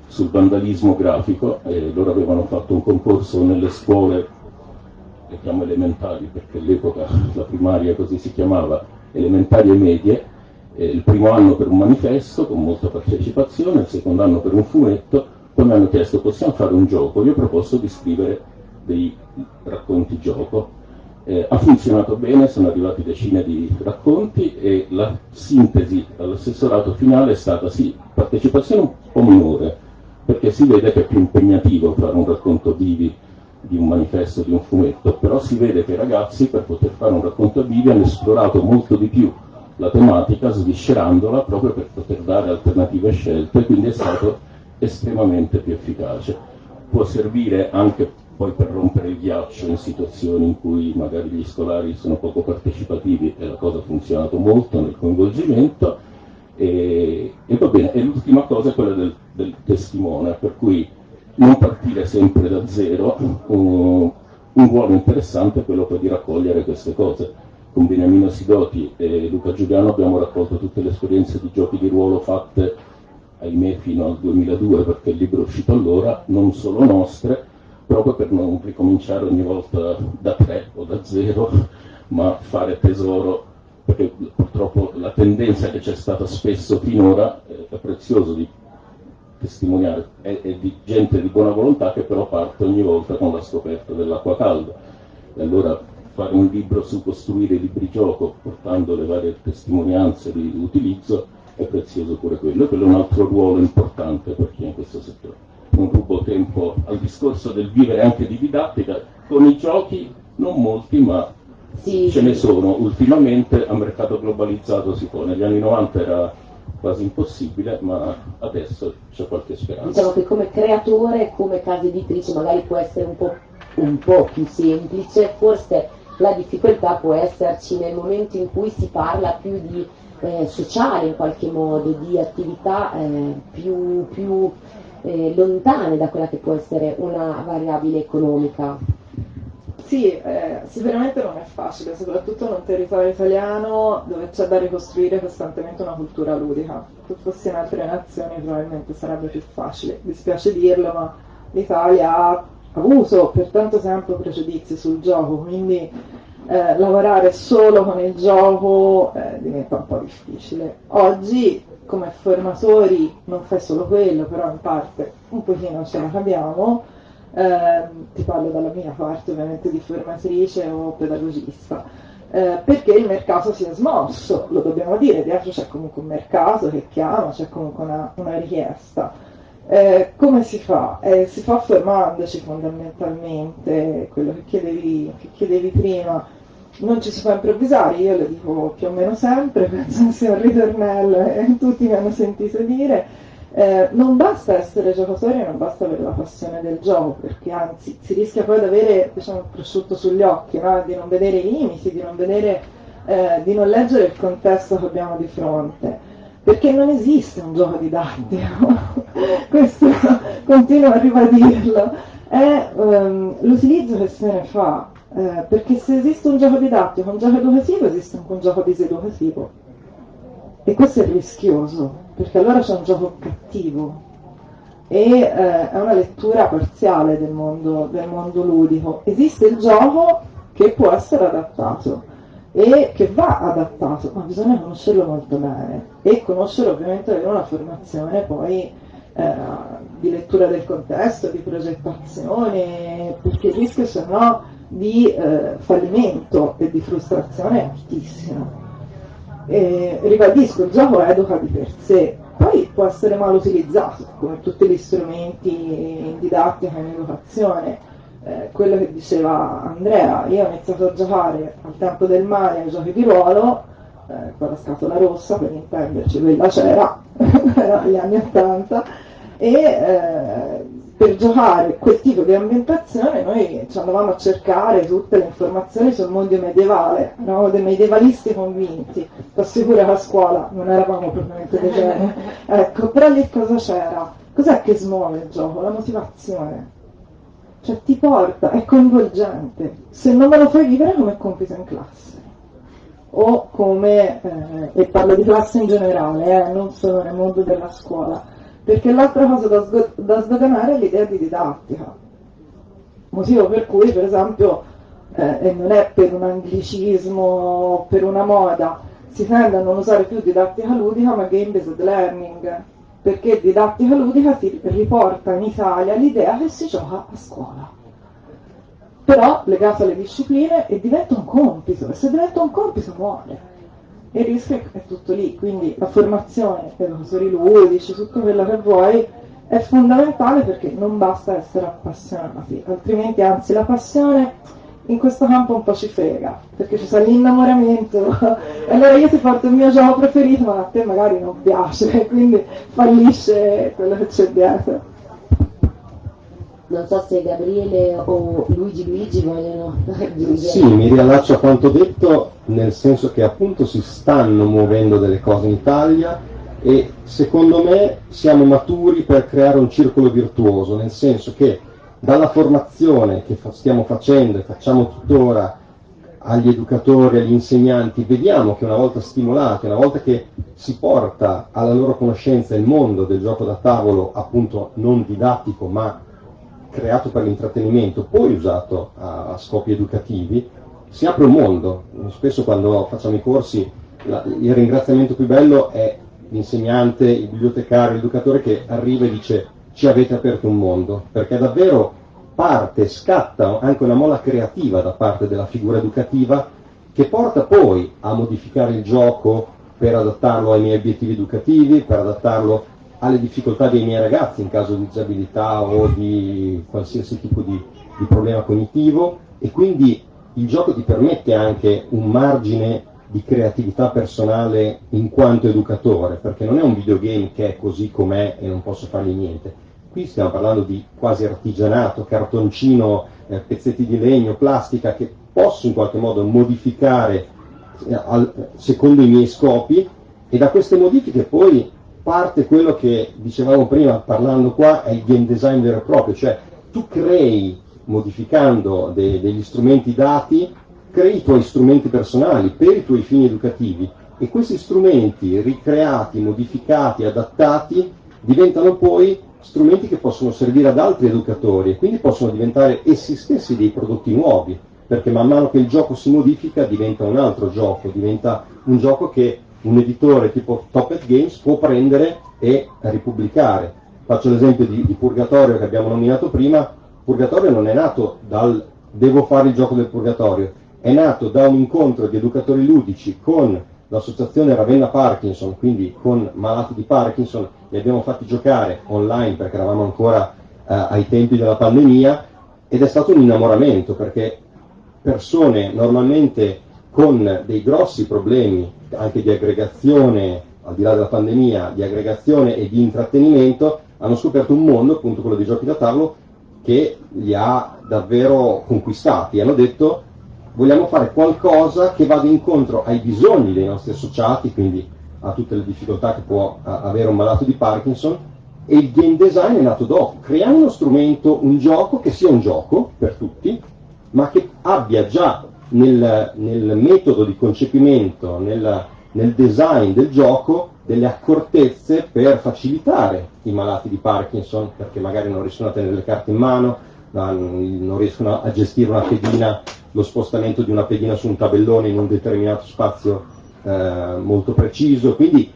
sul vandalismo grafico e loro avevano fatto un concorso nelle scuole, le chiamo elementari perché all'epoca la primaria così si chiamava, elementari e medie, eh, il primo anno per un manifesto con molta partecipazione, il secondo anno per un fumetto, poi mi hanno chiesto possiamo fare un gioco, io ho proposto di scrivere dei racconti gioco. Eh, ha funzionato bene, sono arrivati decine di racconti e la sintesi all'assessorato finale è stata sì, partecipazione un po' minore, perché si vede che è più impegnativo fare un racconto vivi di un manifesto, di un fumetto, però si vede che i ragazzi per poter fare un racconto vivi hanno esplorato molto di più la tematica, sviscerandola proprio per poter dare alternative scelte, quindi è stato estremamente più efficace. Può servire anche poi per rompere il ghiaccio in situazioni in cui magari gli scolari sono poco partecipativi e la cosa ha funzionato molto nel coinvolgimento e, e va bene, e l'ultima cosa è quella del, del, testimone, per cui non partire sempre da zero, un, un ruolo interessante è quello poi di raccogliere queste cose. Con Beniamino Sidoti e Luca Giuliano abbiamo raccolto tutte le esperienze di giochi di ruolo fatte, ahimè, fino al 2002 perché il libro è uscito allora, non solo nostre, proprio per non ricominciare ogni volta da tre o da zero, ma fare tesoro, perché purtroppo la tendenza che c'è stata spesso finora è prezioso di testimoniare, è, è, di gente di buona volontà che però parte ogni volta con la scoperta dell'acqua calda. E allora fare un libro su costruire libri gioco, portando le varie testimonianze di utilizzo, è prezioso pure quello, quello è un altro ruolo importante per chi è in questo settore. Non rubo tempo al discorso del vivere anche di didattica, con i giochi non molti ma sì, ce ne sono, ultimamente a mercato globalizzato si può, negli anni 90 era quasi impossibile, ma adesso c'è qualche speranza. Diciamo che come creatore, come casa editrice magari può essere un po', un po più semplice, forse la difficoltà può esserci nel momento in cui si parla più di eh, sociale in qualche modo, di attività eh, più, più eh, lontane da quella che può essere una variabile economica. Sì, eh, sicuramente non è facile, soprattutto in un territorio italiano dove c'è da ricostruire costantemente una cultura ludica. Se fosse in altre nazioni probabilmente sarebbe più facile. Dispiace dirlo, ma l'Italia ha avuto per tanto tempo pregiudizi sul gioco, quindi eh, lavorare solo con il gioco eh, diventa un po' difficile. Oggi come formatori non fai solo quello, però in parte un pochino ce la capiamo eh, ti parlo dalla mia parte ovviamente di formatrice o pedagogista, eh, perché il mercato si è smosso, lo dobbiamo dire, dietro c'è comunque un mercato che chiama, c'è comunque una, una richiesta. Eh, come si fa? Eh, si fa formandoci fondamentalmente, quello che chiedevi, che chiedevi prima, non ci si può improvvisare, io lo dico più o meno sempre, penso sia un ritornello e tutti mi hanno sentito dire, eh, non basta essere giocatori, non basta avere la passione del gioco, perché anzi si rischia poi di avere diciamo, il prosciutto sugli occhi, no? di non vedere i limiti, di non, vedere, eh, di non leggere il contesto che abbiamo di fronte, perché non esiste un gioco didattico, questo continuo a ribadirlo, è um, l'utilizzo che se ne fa, eh, perché se esiste un gioco didattico, un gioco educativo, esiste anche un gioco diseducativo, e questo è rischioso perché allora c'è un gioco cattivo e eh, è una lettura parziale del mondo, del mondo ludico. Esiste il gioco che può essere adattato e che va adattato, ma bisogna conoscerlo molto bene e conoscere ovviamente avere una formazione poi eh, di lettura del contesto, di progettazione, perché il rischio se no di eh, fallimento e di frustrazione è altissimo. E, ribadisco, il gioco educa di per sé, poi può essere mal utilizzato, come tutti gli strumenti in didattica e in educazione. Eh, quello che diceva Andrea, io ho iniziato a giocare al tempo del mare ai giochi di ruolo, eh, con la scatola rossa per intenderci, quella c'era, era negli anni 80, e eh, per giocare quel tipo di ambientazione noi ci andavamo a cercare tutte le informazioni sul mondo medievale, eravamo dei medievalisti convinti, ti assicuro che a scuola non eravamo propriamente dei geni. Ecco, però lì cosa c'era? Cos'è che smuove il gioco? La motivazione. Cioè ti porta, è coinvolgente. Se non me lo fai vivere come compito in classe. O come, eh, e parlo di classe in generale, eh, non solo nel mondo della scuola perché l'altra cosa da, sgo- da sdoganare è l'idea di didattica. Motivo per cui, per esempio, eh, e non è per un anglicismo, per una moda, si tende a non usare più didattica ludica ma game-based learning, perché didattica ludica ti riporta in Italia l'idea che si gioca a scuola. Però legato alle discipline e diventa un compito, e se diventa un compito muore e il rischio è tutto lì, quindi la formazione per professori ludici, tutto quello che vuoi, è fondamentale perché non basta essere appassionati, altrimenti anzi la passione in questo campo un po' ci frega, perché ci sta l'innamoramento, allora io ti porto il mio gioco preferito, ma a te magari non piace, quindi fallisce quello che c'è dietro non so se Gabriele o Luigi Luigi vogliono aggiungere. Sì, mi riallaccio a quanto detto, nel senso che appunto si stanno muovendo delle cose in Italia e secondo me siamo maturi per creare un circolo virtuoso, nel senso che dalla formazione che fa, stiamo facendo e facciamo tuttora agli educatori, agli insegnanti, vediamo che una volta stimolati, una volta che si porta alla loro conoscenza il mondo del gioco da tavolo, appunto non didattico ma creato per l'intrattenimento, poi usato a, a scopi educativi, si apre un mondo. Spesso quando facciamo i corsi la, il ringraziamento più bello è l'insegnante, il bibliotecario, l'educatore che arriva e dice ci avete aperto un mondo, perché davvero parte, scatta anche una molla creativa da parte della figura educativa che porta poi a modificare il gioco per adattarlo ai miei obiettivi educativi, per adattarlo alle difficoltà dei miei ragazzi in caso di disabilità o di qualsiasi tipo di, di problema cognitivo e quindi il gioco ti permette anche un margine di creatività personale in quanto educatore, perché non è un videogame che è così com'è e non posso fargli niente. Qui stiamo parlando di quasi artigianato, cartoncino, eh, pezzetti di legno, plastica, che posso in qualche modo modificare eh, al, secondo i miei scopi e da queste modifiche poi parte quello che dicevamo prima parlando qua è il game design vero e proprio, cioè tu crei modificando de, degli strumenti dati, crei i tuoi strumenti personali per i tuoi fini educativi e questi strumenti ricreati, modificati, adattati diventano poi strumenti che possono servire ad altri educatori e quindi possono diventare essi stessi dei prodotti nuovi, perché man mano che il gioco si modifica diventa un altro gioco, diventa un gioco che un editore tipo Top Games può prendere e ripubblicare. Faccio l'esempio di, di Purgatorio che abbiamo nominato prima, Purgatorio non è nato dal devo fare il gioco del Purgatorio, è nato da un incontro di educatori ludici con l'associazione Ravenna Parkinson, quindi con malati di Parkinson, li abbiamo fatti giocare online perché eravamo ancora eh, ai tempi della pandemia ed è stato un innamoramento perché persone normalmente con dei grossi problemi anche di aggregazione, al di là della pandemia, di aggregazione e di intrattenimento, hanno scoperto un mondo, appunto quello dei giochi da tavolo, che li ha davvero conquistati. Hanno detto vogliamo fare qualcosa che vada incontro ai bisogni dei nostri associati, quindi a tutte le difficoltà che può avere un malato di Parkinson, e il game design è nato dopo. Creiamo uno strumento, un gioco che sia un gioco per tutti, ma che abbia già nel, nel metodo di concepimento, nel, nel design del gioco, delle accortezze per facilitare i malati di Parkinson, perché magari non riescono a tenere le carte in mano, non riescono a gestire una pedina, lo spostamento di una pedina su un tabellone in un determinato spazio eh, molto preciso. Quindi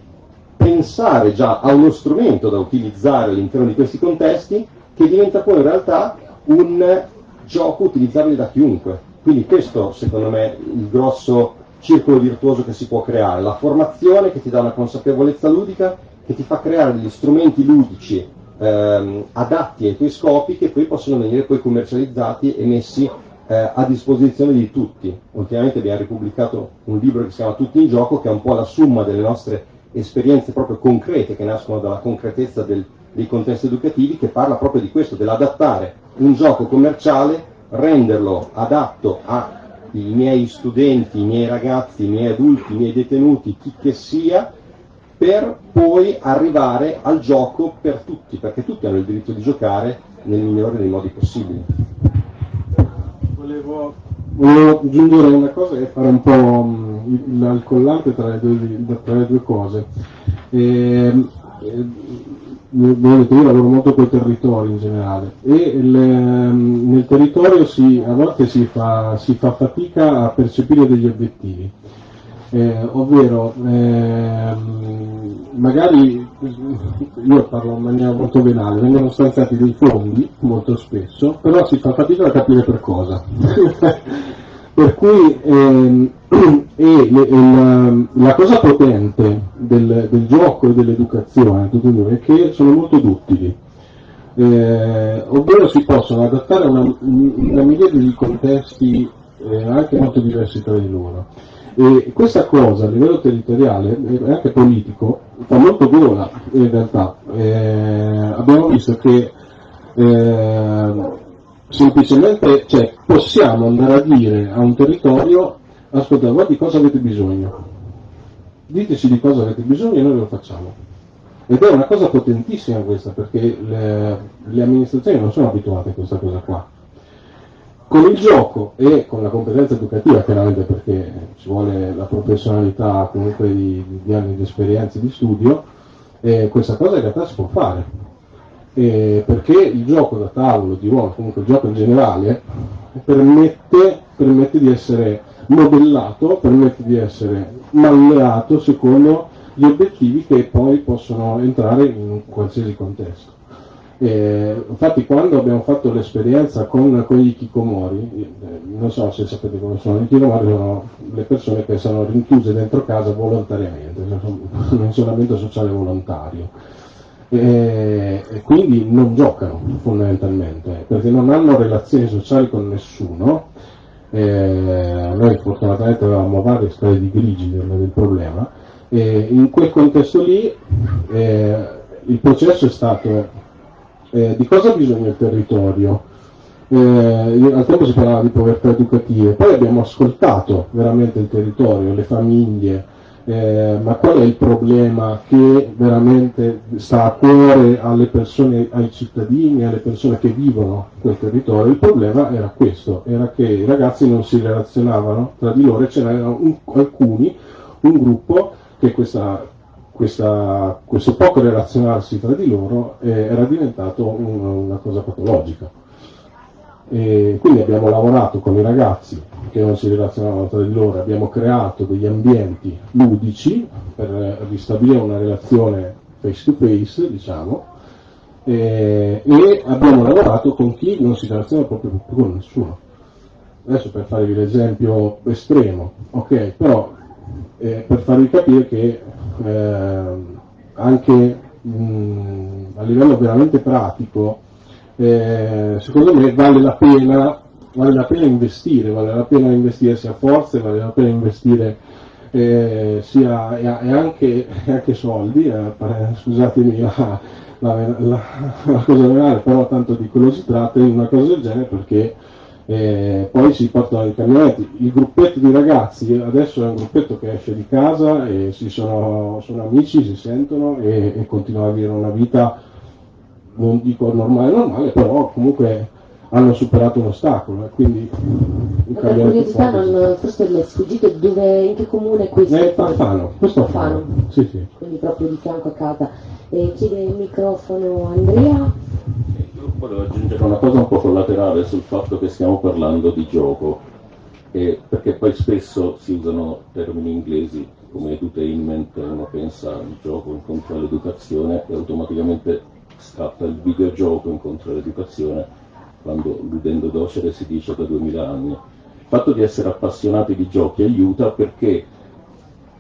pensare già a uno strumento da utilizzare all'interno di questi contesti che diventa poi in realtà un gioco utilizzabile da chiunque. Quindi questo secondo me è il grosso circolo virtuoso che si può creare, la formazione che ti dà una consapevolezza ludica, che ti fa creare degli strumenti ludici ehm, adatti ai tuoi scopi che poi possono venire poi commercializzati e messi eh, a disposizione di tutti. Ultimamente abbiamo ripubblicato un libro che si chiama Tutti in gioco, che è un po' la somma delle nostre esperienze proprio concrete, che nascono dalla concretezza del, dei contesti educativi, che parla proprio di questo, dell'adattare un gioco commerciale renderlo adatto ai miei studenti, i miei ragazzi, i miei adulti, i miei detenuti, chi che sia, per poi arrivare al gioco per tutti, perché tutti hanno il diritto di giocare nel migliore dei modi possibili. Volevo, volevo aggiungere una cosa e fare un po' mm, il collante tra le due, tra le due cose. E, ehm, vedete, io lavoro molto con i territori in generale e il, ehm, nel territorio si, a volte si fa, si fa, fatica a percepire degli obiettivi, eh, ovvero eh, magari io parlo in maniera molto venale, vengono stanziati dei fondi molto spesso, però si fa fatica a capire per cosa. per cui ehm, e le, la, la, cosa potente del, del, gioco e dell'educazione è che sono molto duttili, eh, ovvero si possono adattare a una, una miriade di contesti eh, anche molto diversi tra di loro. E questa cosa a livello territoriale e anche politico fa molto gola in realtà. Eh, abbiamo visto che eh, semplicemente cioè, possiamo andare a dire a un territorio ascoltate, voi di cosa avete bisogno? Diteci di cosa avete bisogno e noi lo facciamo. Ed è una cosa potentissima questa, perché le, le amministrazioni non sono abituate a questa cosa qua. Con il gioco e con la competenza educativa, chiaramente perché ci vuole la professionalità comunque di, di anni di esperienza e di studio, eh, questa cosa in realtà si può fare. Eh, perché il gioco da tavolo, di ruolo, comunque il gioco in generale, permette, permette di essere modellato permette di essere malleato secondo gli obiettivi che poi possono entrare in qualsiasi contesto. E, infatti quando abbiamo fatto l'esperienza con, con gli Kikomori, eh, non so se sapete come sono, i Kikomori sono le persone che sono rinchiuse dentro casa volontariamente, sono un isolamento sociale volontario. E, quindi non giocano fondamentalmente perché non hanno relazioni sociali con nessuno. Eh, noi fortunatamente avevamo varie strade di grigi del, del problema, e in quel contesto lì eh, il processo è stato eh, di cosa ha bisogno il territorio, eh, al tempo si parlava di povertà educative, poi abbiamo ascoltato veramente il territorio, le famiglie, eh, ma qual è il problema che veramente sta a cuore alle persone, ai cittadini, alle persone che vivono quel territorio? Il problema era questo, era che i ragazzi non si relazionavano tra di loro e ce n'erano un, alcuni, un gruppo che questa, questa, questo poco relazionarsi tra di loro eh, era diventato un, una cosa patologica. E quindi abbiamo lavorato con i ragazzi che non si relazionavano tra di loro, abbiamo creato degli ambienti ludici per ristabilire una relazione face to face, diciamo, e, e abbiamo lavorato con chi non si relaziona proprio con nessuno. Adesso per farvi l'esempio estremo, ok, però eh, per farvi capire che eh, anche mh, a livello veramente pratico, eh, secondo me vale la pena vale la pena investire, vale la pena investire sia forze, vale la pena investire eh, sia, e, e, anche, soldi, eh, scusatemi la, la, la, la cosa reale, però tanto di quello si tratta, in una cosa del genere perché eh, poi si portano i camionetti. Il gruppetto di ragazzi adesso è un gruppetto che esce di casa e sono, sono amici, si sentono e, e continuano a vivere una vita, non dico normale normale, però comunque hanno superato un ostacolo e quindi per curiosità non, forse le è sfuggito dove, in che comune è questo? È Alfano, questo Alfano. Sì, sì. Quindi proprio di fianco a casa. E chiede il microfono Andrea. Io volevo aggiungere una cosa un po' collaterale sul fatto che stiamo parlando di gioco, eh, perché poi spesso si usano termini inglesi come edutainment, uno pensa al gioco incontro all'educazione e automaticamente scatta il videogioco incontro all'educazione quando ludendo docere si dice da 2000 anni. Il fatto di essere appassionati di giochi aiuta perché,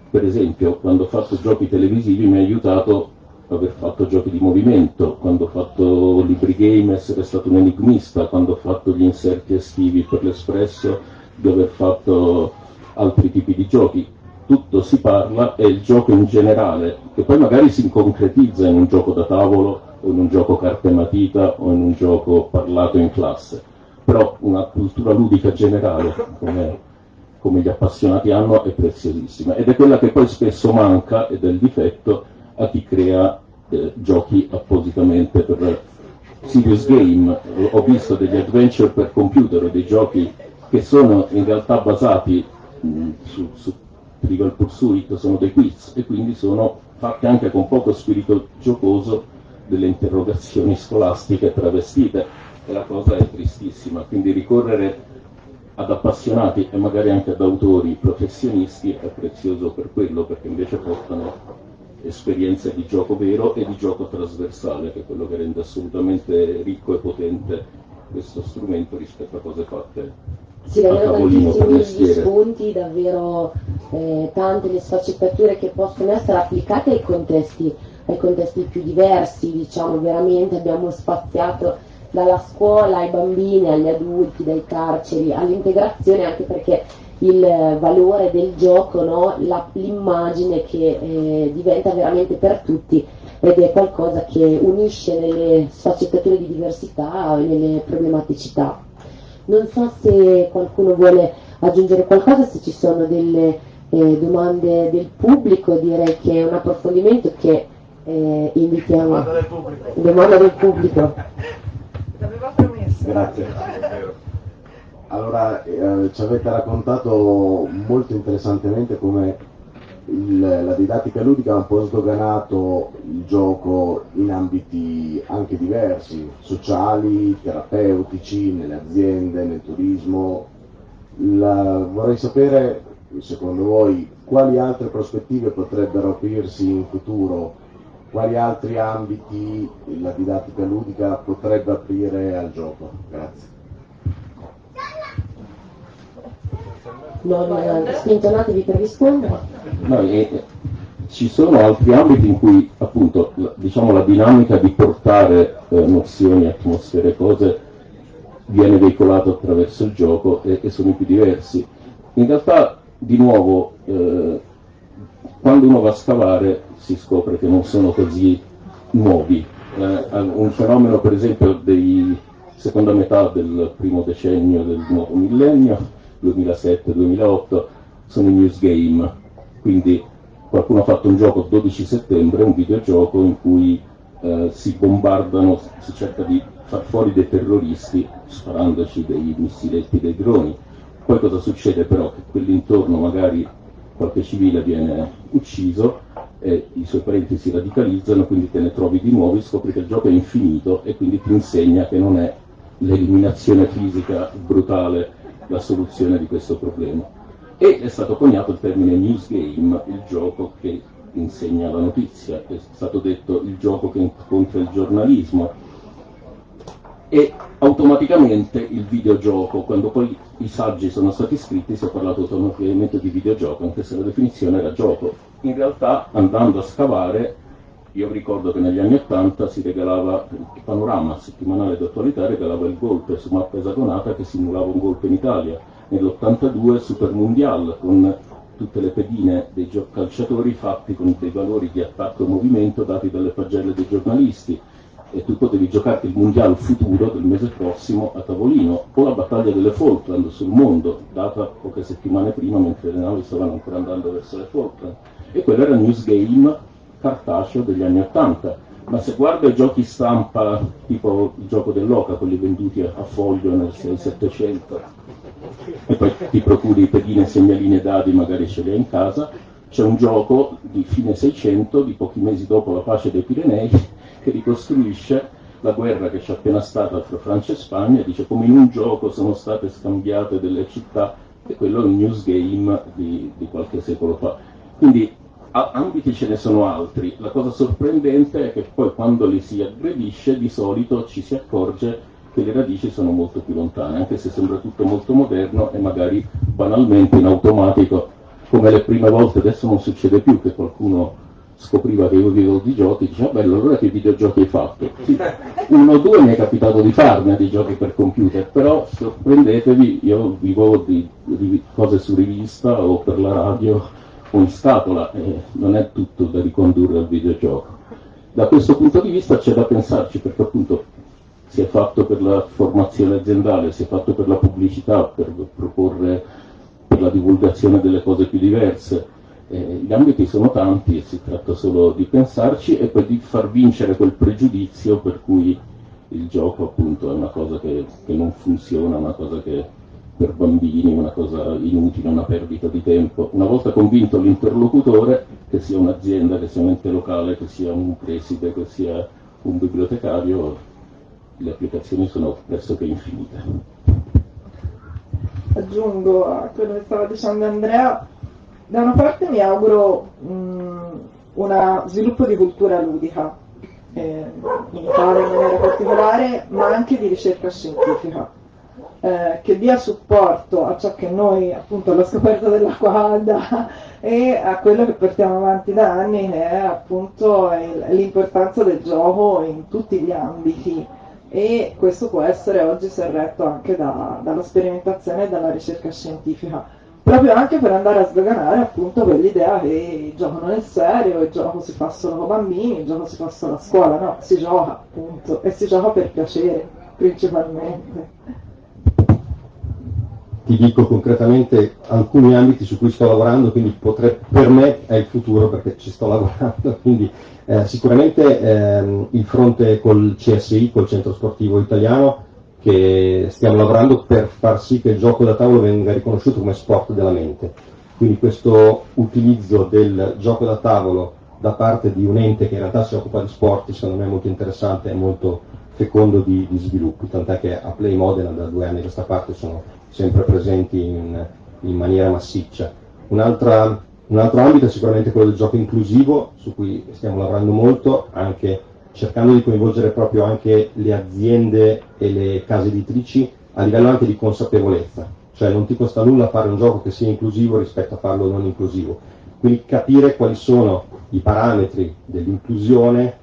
per esempio, quando ho fatto giochi televisivi mi ha aiutato aver fatto giochi di movimento, quando ho fatto libri game essere stato un enigmista, quando ho fatto gli inserti estivi per l'espresso di aver fatto altri tipi di giochi. Tutto si parla e il gioco in generale, che poi magari si concretizza in un gioco da tavolo o in un gioco carte matita o in un gioco parlato in classe, però una cultura ludica generale, come, come gli appassionati hanno, è preziosissima ed è quella che poi spesso manca ed è il difetto a chi crea eh, giochi appositamente per serious game. Ho visto degli adventure per computer dei giochi che sono in realtà basati mh, su, su Trivial Pursuit, sono dei quiz e quindi sono fatti anche con poco spirito giocoso delle interrogazioni scolastiche travestite e la cosa è tristissima, quindi ricorrere ad appassionati e magari anche ad autori professionisti è prezioso per quello, perché invece portano esperienze di gioco vero e di gioco trasversale, che è quello che rende assolutamente ricco e potente questo strumento rispetto a cose fatte sì, davvero tantissimi gli spunti, davvero eh, tante le sfaccettature che possono essere applicate ai contesti ai contesti più diversi, diciamo veramente abbiamo spaziato dalla scuola ai bambini, agli adulti, dai carceri, all'integrazione anche perché il valore del gioco, no? La, l'immagine che eh, diventa veramente per tutti ed è qualcosa che unisce nelle sfaccettature di diversità e nelle problematicità. Non so se qualcuno vuole aggiungere qualcosa, se ci sono delle eh, domande del pubblico, direi che è un approfondimento che eh, invitiamo domanda del pubblico. Domanda del pubblico. L'aveva promesso. Grazie. Allora, eh, ci avete raccontato molto interessantemente come il, la didattica ludica ha un po' sdoganato il gioco in ambiti anche diversi, sociali, terapeutici, nelle aziende, nel turismo. La, vorrei sapere, secondo voi, quali altre prospettive potrebbero aprirsi in futuro quali altri ambiti la didattica ludica potrebbe aprire al gioco? Grazie. Non eh, spintonatevi per rispondere. No, ci sono altri ambiti in cui appunto diciamo, la dinamica di portare eh, nozioni, atmosfere, cose viene veicolata attraverso il gioco e, e sono più diversi. In realtà, di nuovo, eh, quando uno va a scavare si scopre che non sono così nuovi. Eh, un fenomeno per esempio dei seconda metà del primo decennio del nuovo millennio, 2007-2008, sono i news game, quindi qualcuno ha fatto un gioco 12 settembre, un videogioco in cui eh, si bombardano, si cerca di far fuori dei terroristi sparandoci dei missiletti, dei droni. Poi cosa succede però? Che quell'intorno magari qualche civile viene ucciso e i suoi parenti si radicalizzano, quindi te ne trovi di nuovi, scopri che il gioco è infinito e quindi ti insegna che non è l'eliminazione fisica brutale la soluzione di questo problema. E è stato coniato il termine news game, il gioco che insegna la notizia, è stato detto il gioco che incontra il giornalismo e automaticamente il videogioco, quando poi i saggi sono stati scritti si è parlato automaticamente di videogioco, anche se la definizione era gioco. In realtà andando a scavare, io ricordo che negli anni Ottanta si regalava il panorama settimanale d'attualità, regalava il golpe su mappa esagonata che simulava un golpe in Italia. Nell'82 Super Mundial con tutte le pedine dei calciatori fatti con dei valori di attacco e movimento dati dalle pagelle dei giornalisti e tu potevi giocarti il mondiale futuro del mese prossimo a tavolino, o la battaglia delle Falkland sul mondo, data poche settimane prima mentre le navi stavano ancora andando verso le Falkland. E quello era il news game cartaceo degli anni Ottanta. Ma se guarda i giochi stampa, tipo il gioco dell'Oca, quelli venduti a, foglio nel 600 e poi ti procuri pedine, segnalini e dadi, magari ce li hai in casa, c'è un gioco di fine 600, di pochi mesi dopo la pace dei Pirenei, che ricostruisce la guerra che c'è appena stata tra Francia e Spagna, dice come in un gioco sono state scambiate delle città, e quello è un news game di, di qualche secolo fa. Quindi ambiti ce ne sono altri, la cosa sorprendente è che poi quando li si aggredisce di solito ci si accorge che le radici sono molto più lontane, anche se sembra tutto molto moderno e magari banalmente in automatico, come le prime volte, adesso non succede più che qualcuno scopriva che io vivo di giochi, diceva, bello, allora che videogiochi hai fatto? Sì, uno o due mi è capitato di farne di giochi per computer, però sorprendetevi, io vivo di, di cose su rivista o per la radio o in scatola, e non è tutto da ricondurre al videogioco. Da questo punto di vista c'è da pensarci, perché appunto si è fatto per la formazione aziendale, si è fatto per la pubblicità, per proporre per la divulgazione delle cose più diverse eh, gli ambiti sono tanti e si tratta solo di pensarci e poi di far vincere quel pregiudizio per cui il gioco appunto è una cosa che, che non funziona, una cosa che per bambini, una cosa inutile, una perdita di tempo. Una volta convinto l'interlocutore, che sia un'azienda, che sia un ente locale, che sia un preside, che sia un bibliotecario, le applicazioni sono pressoché infinite. Aggiungo a quello che stava dicendo Andrea, da una parte mi auguro un sviluppo di cultura ludica eh, in Italia in maniera particolare, ma anche di ricerca scientifica, eh, che dia supporto a ciò che noi, appunto, alla scoperta dell'acqua calda e a quello che portiamo avanti da anni, che è appunto l'importanza del gioco in tutti gli ambiti. E questo può essere oggi serretto anche da, dalla sperimentazione e dalla ricerca scientifica proprio anche per andare a sdoganare appunto quell'idea che il gioco non è serio, il gioco si fa solo con bambini, il gioco si fa solo a scuola, no, si gioca appunto e si gioca per piacere principalmente. Ti dico concretamente alcuni ambiti su cui sto lavorando, quindi potrei, per me è il futuro perché ci sto lavorando, quindi eh, sicuramente ehm, il fronte col CSI, col Centro Sportivo Italiano, che stiamo lavorando per far sì che il gioco da tavolo venga riconosciuto come sport della mente. Quindi questo utilizzo del gioco da tavolo da parte di un ente che in realtà si occupa di sport secondo me è molto interessante e molto fecondo di, di sviluppi, tant'è che a Play Modena da due anni a questa parte sono sempre presenti in, in maniera massiccia. Un'altra, un altro ambito è sicuramente quello del gioco inclusivo, su cui stiamo lavorando molto, anche cercando di coinvolgere proprio anche le aziende e le case editrici a livello anche di consapevolezza, cioè non ti costa nulla fare un gioco che sia inclusivo rispetto a farlo non inclusivo, quindi capire quali sono i parametri dell'inclusione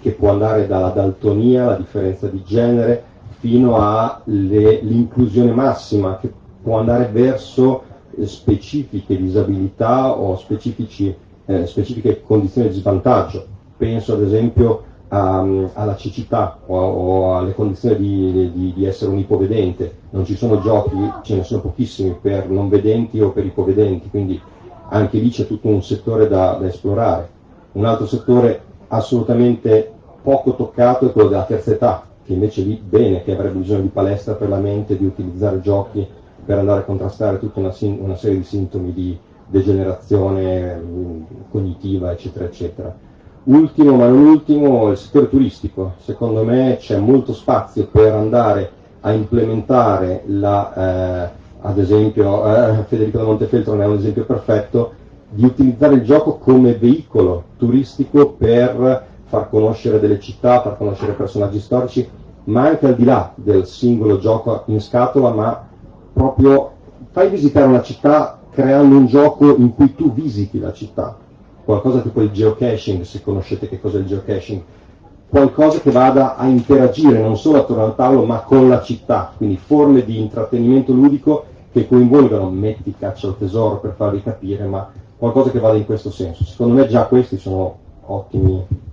che può andare dalla daltonia, la differenza di genere, fino all'inclusione massima che può andare verso specifiche disabilità o eh, specifiche condizioni di svantaggio. Penso ad esempio a, alla cecità o, o, alle condizioni di, di, di, essere un ipovedente, non ci sono giochi, ce ne sono pochissimi per non vedenti o per ipovedenti, quindi anche lì c'è tutto un settore da, da esplorare. Un altro settore assolutamente poco toccato è quello della terza età, che invece lì bene, che avrebbe bisogno di palestra per la mente, di utilizzare giochi per andare a contrastare tutta una, una serie di sintomi di degenerazione mh, cognitiva, eccetera, eccetera. Ultimo ma non ultimo, il settore turistico. Secondo me c'è molto spazio per andare a implementare la, eh, ad esempio, eh, Federico da Montefeltro ne è un esempio perfetto, di utilizzare il gioco come veicolo turistico per far conoscere delle città, far conoscere personaggi storici, ma anche al di là del singolo gioco in scatola, ma proprio fai visitare una città creando un gioco in cui tu visiti la città, qualcosa tipo il geocaching, se conoscete che cos'è il geocaching, qualcosa che vada a interagire non solo attorno al tavolo ma con la città, quindi forme di intrattenimento ludico che coinvolgano metti caccia al tesoro per farvi capire, ma qualcosa che vada in questo senso. Secondo me già questi sono ottimi.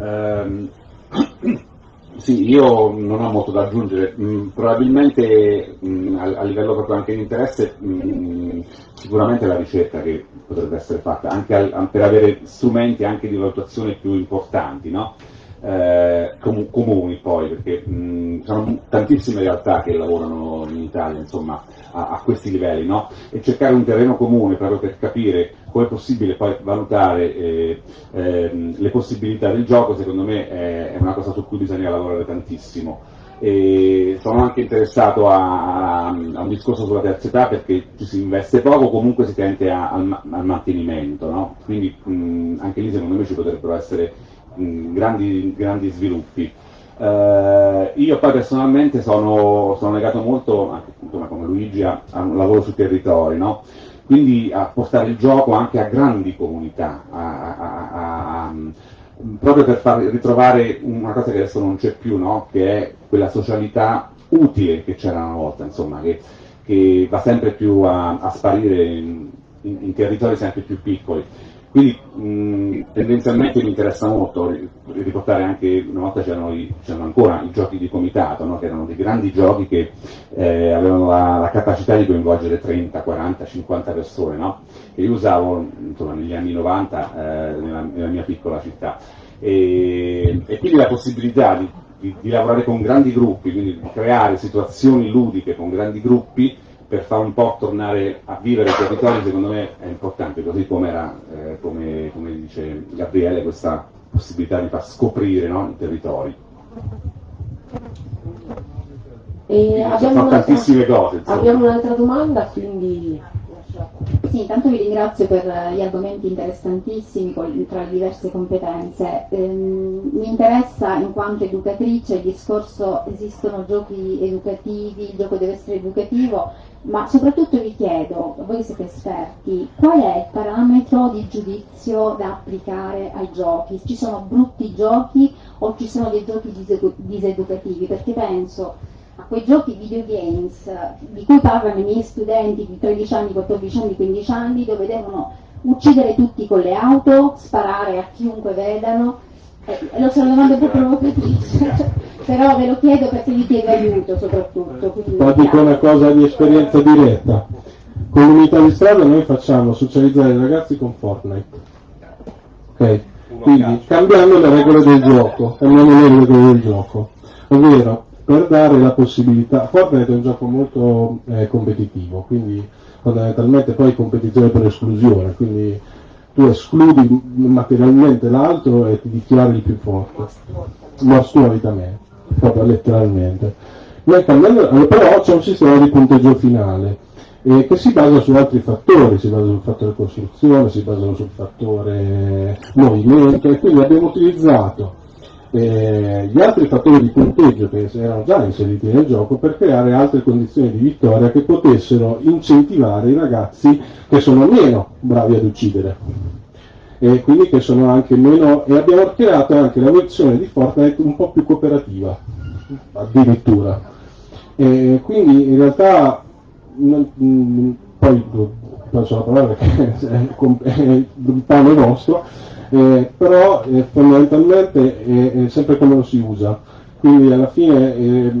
Um, sì, io non ho molto da aggiungere, mm, probabilmente mm, a, livello proprio anche di interesse mm, sicuramente la ricerca che potrebbe essere fatta, anche per avere strumenti anche di valutazione più importanti, no? eh, com- comuni poi, perché mh, sono tantissime realtà che lavorano in Italia insomma, a, a questi livelli, no? e cercare un terreno comune proprio per capire come è possibile poi valutare eh, eh, le possibilità del gioco, secondo me è, è una cosa su cui bisogna lavorare tantissimo. E sono anche interessato a, a, a, un discorso sulla terza età perché ci si investe poco, comunque si tende al, al, mantenimento, no? quindi mh, anche lì secondo me ci potrebbero essere mh, grandi, grandi, sviluppi. Uh, io poi personalmente sono, sono legato molto, anche come Luigi, a, a, un lavoro sui territori, no? quindi a portare il gioco anche a grandi comunità, a, proprio per far ritrovare una cosa che adesso non c'è più, no? che è quella socialità utile che c'era una volta, insomma, che, che va sempre più a, a sparire in, in, in, territori sempre più piccoli. Quindi mh, tendenzialmente mi interessa molto riportare anche, una volta c'erano ancora i giochi di comitato, no? che erano dei grandi giochi che eh, avevano la, la, capacità di coinvolgere 30, 40, 50 persone, no? che io usavo insomma, negli anni 90 eh, nella, nella, mia piccola città. E, e quindi la possibilità di, di, di lavorare con grandi gruppi, quindi di creare situazioni ludiche con grandi gruppi, per far un po' tornare a vivere i territori secondo me è importante, così come era, eh, come, come, dice Gabriele, questa possibilità di far scoprire no, i territori. E abbiamo, tantissime cose. Abbiamo un'altra domanda, quindi sì, intanto vi ringrazio per gli argomenti interessantissimi tra le diverse competenze. Ehm, mi interessa in quanto educatrice il discorso esistono giochi educativi, il gioco deve essere educativo, ma soprattutto vi chiedo, voi siete esperti, qual è il parametro di giudizio da applicare ai giochi? Ci sono brutti giochi o ci sono dei giochi diseducativi? Perché penso a quei giochi videogames di cui parlano i miei studenti di 13 anni, 14 anni, 15 anni, dove devono uccidere tutti con le auto, sparare a chiunque vedano. Lo so, una domanda un po' provocatrice, però ve lo chiedo perché vi chiedo aiuto soprattutto. Ma dico una cosa di esperienza diretta. Con l'unità di strada noi facciamo socializzare i ragazzi con Fortnite. Ok? Quindi cambiando le regole del gioco, cambiando le regole del gioco. Ovvero, per dare la possibilità, Fortnite è un gioco molto eh, competitivo, quindi fondamentalmente poi competizione per esclusione, quindi tu escludi materialmente l'altro e ti dichiari il più forte, mostruosamente, proprio letteralmente. Cambiando, però c'è un sistema di punteggio finale eh, che si basa su altri fattori, si basa sul fattore costruzione, si basa sul fattore movimento e quindi abbiamo utilizzato eh, gli altri fattori di punteggio che erano già inseriti nel gioco per creare altre condizioni di vittoria che potessero incentivare i ragazzi che sono meno bravi ad uccidere e quindi che sono anche meno e abbiamo creato anche la versione di Fortnite un po' più cooperativa addirittura e quindi in realtà non, mh, poi passo la parola perché è, il pane vostro, eh, però eh, fondamentalmente è, è sempre come lo si usa. Quindi alla fine eh,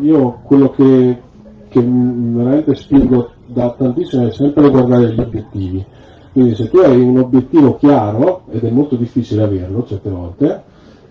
io quello che, che veramente spingo da tantissimo è sempre guardare gli obiettivi. Quindi se tu hai un obiettivo chiaro, ed è molto difficile averlo certe volte,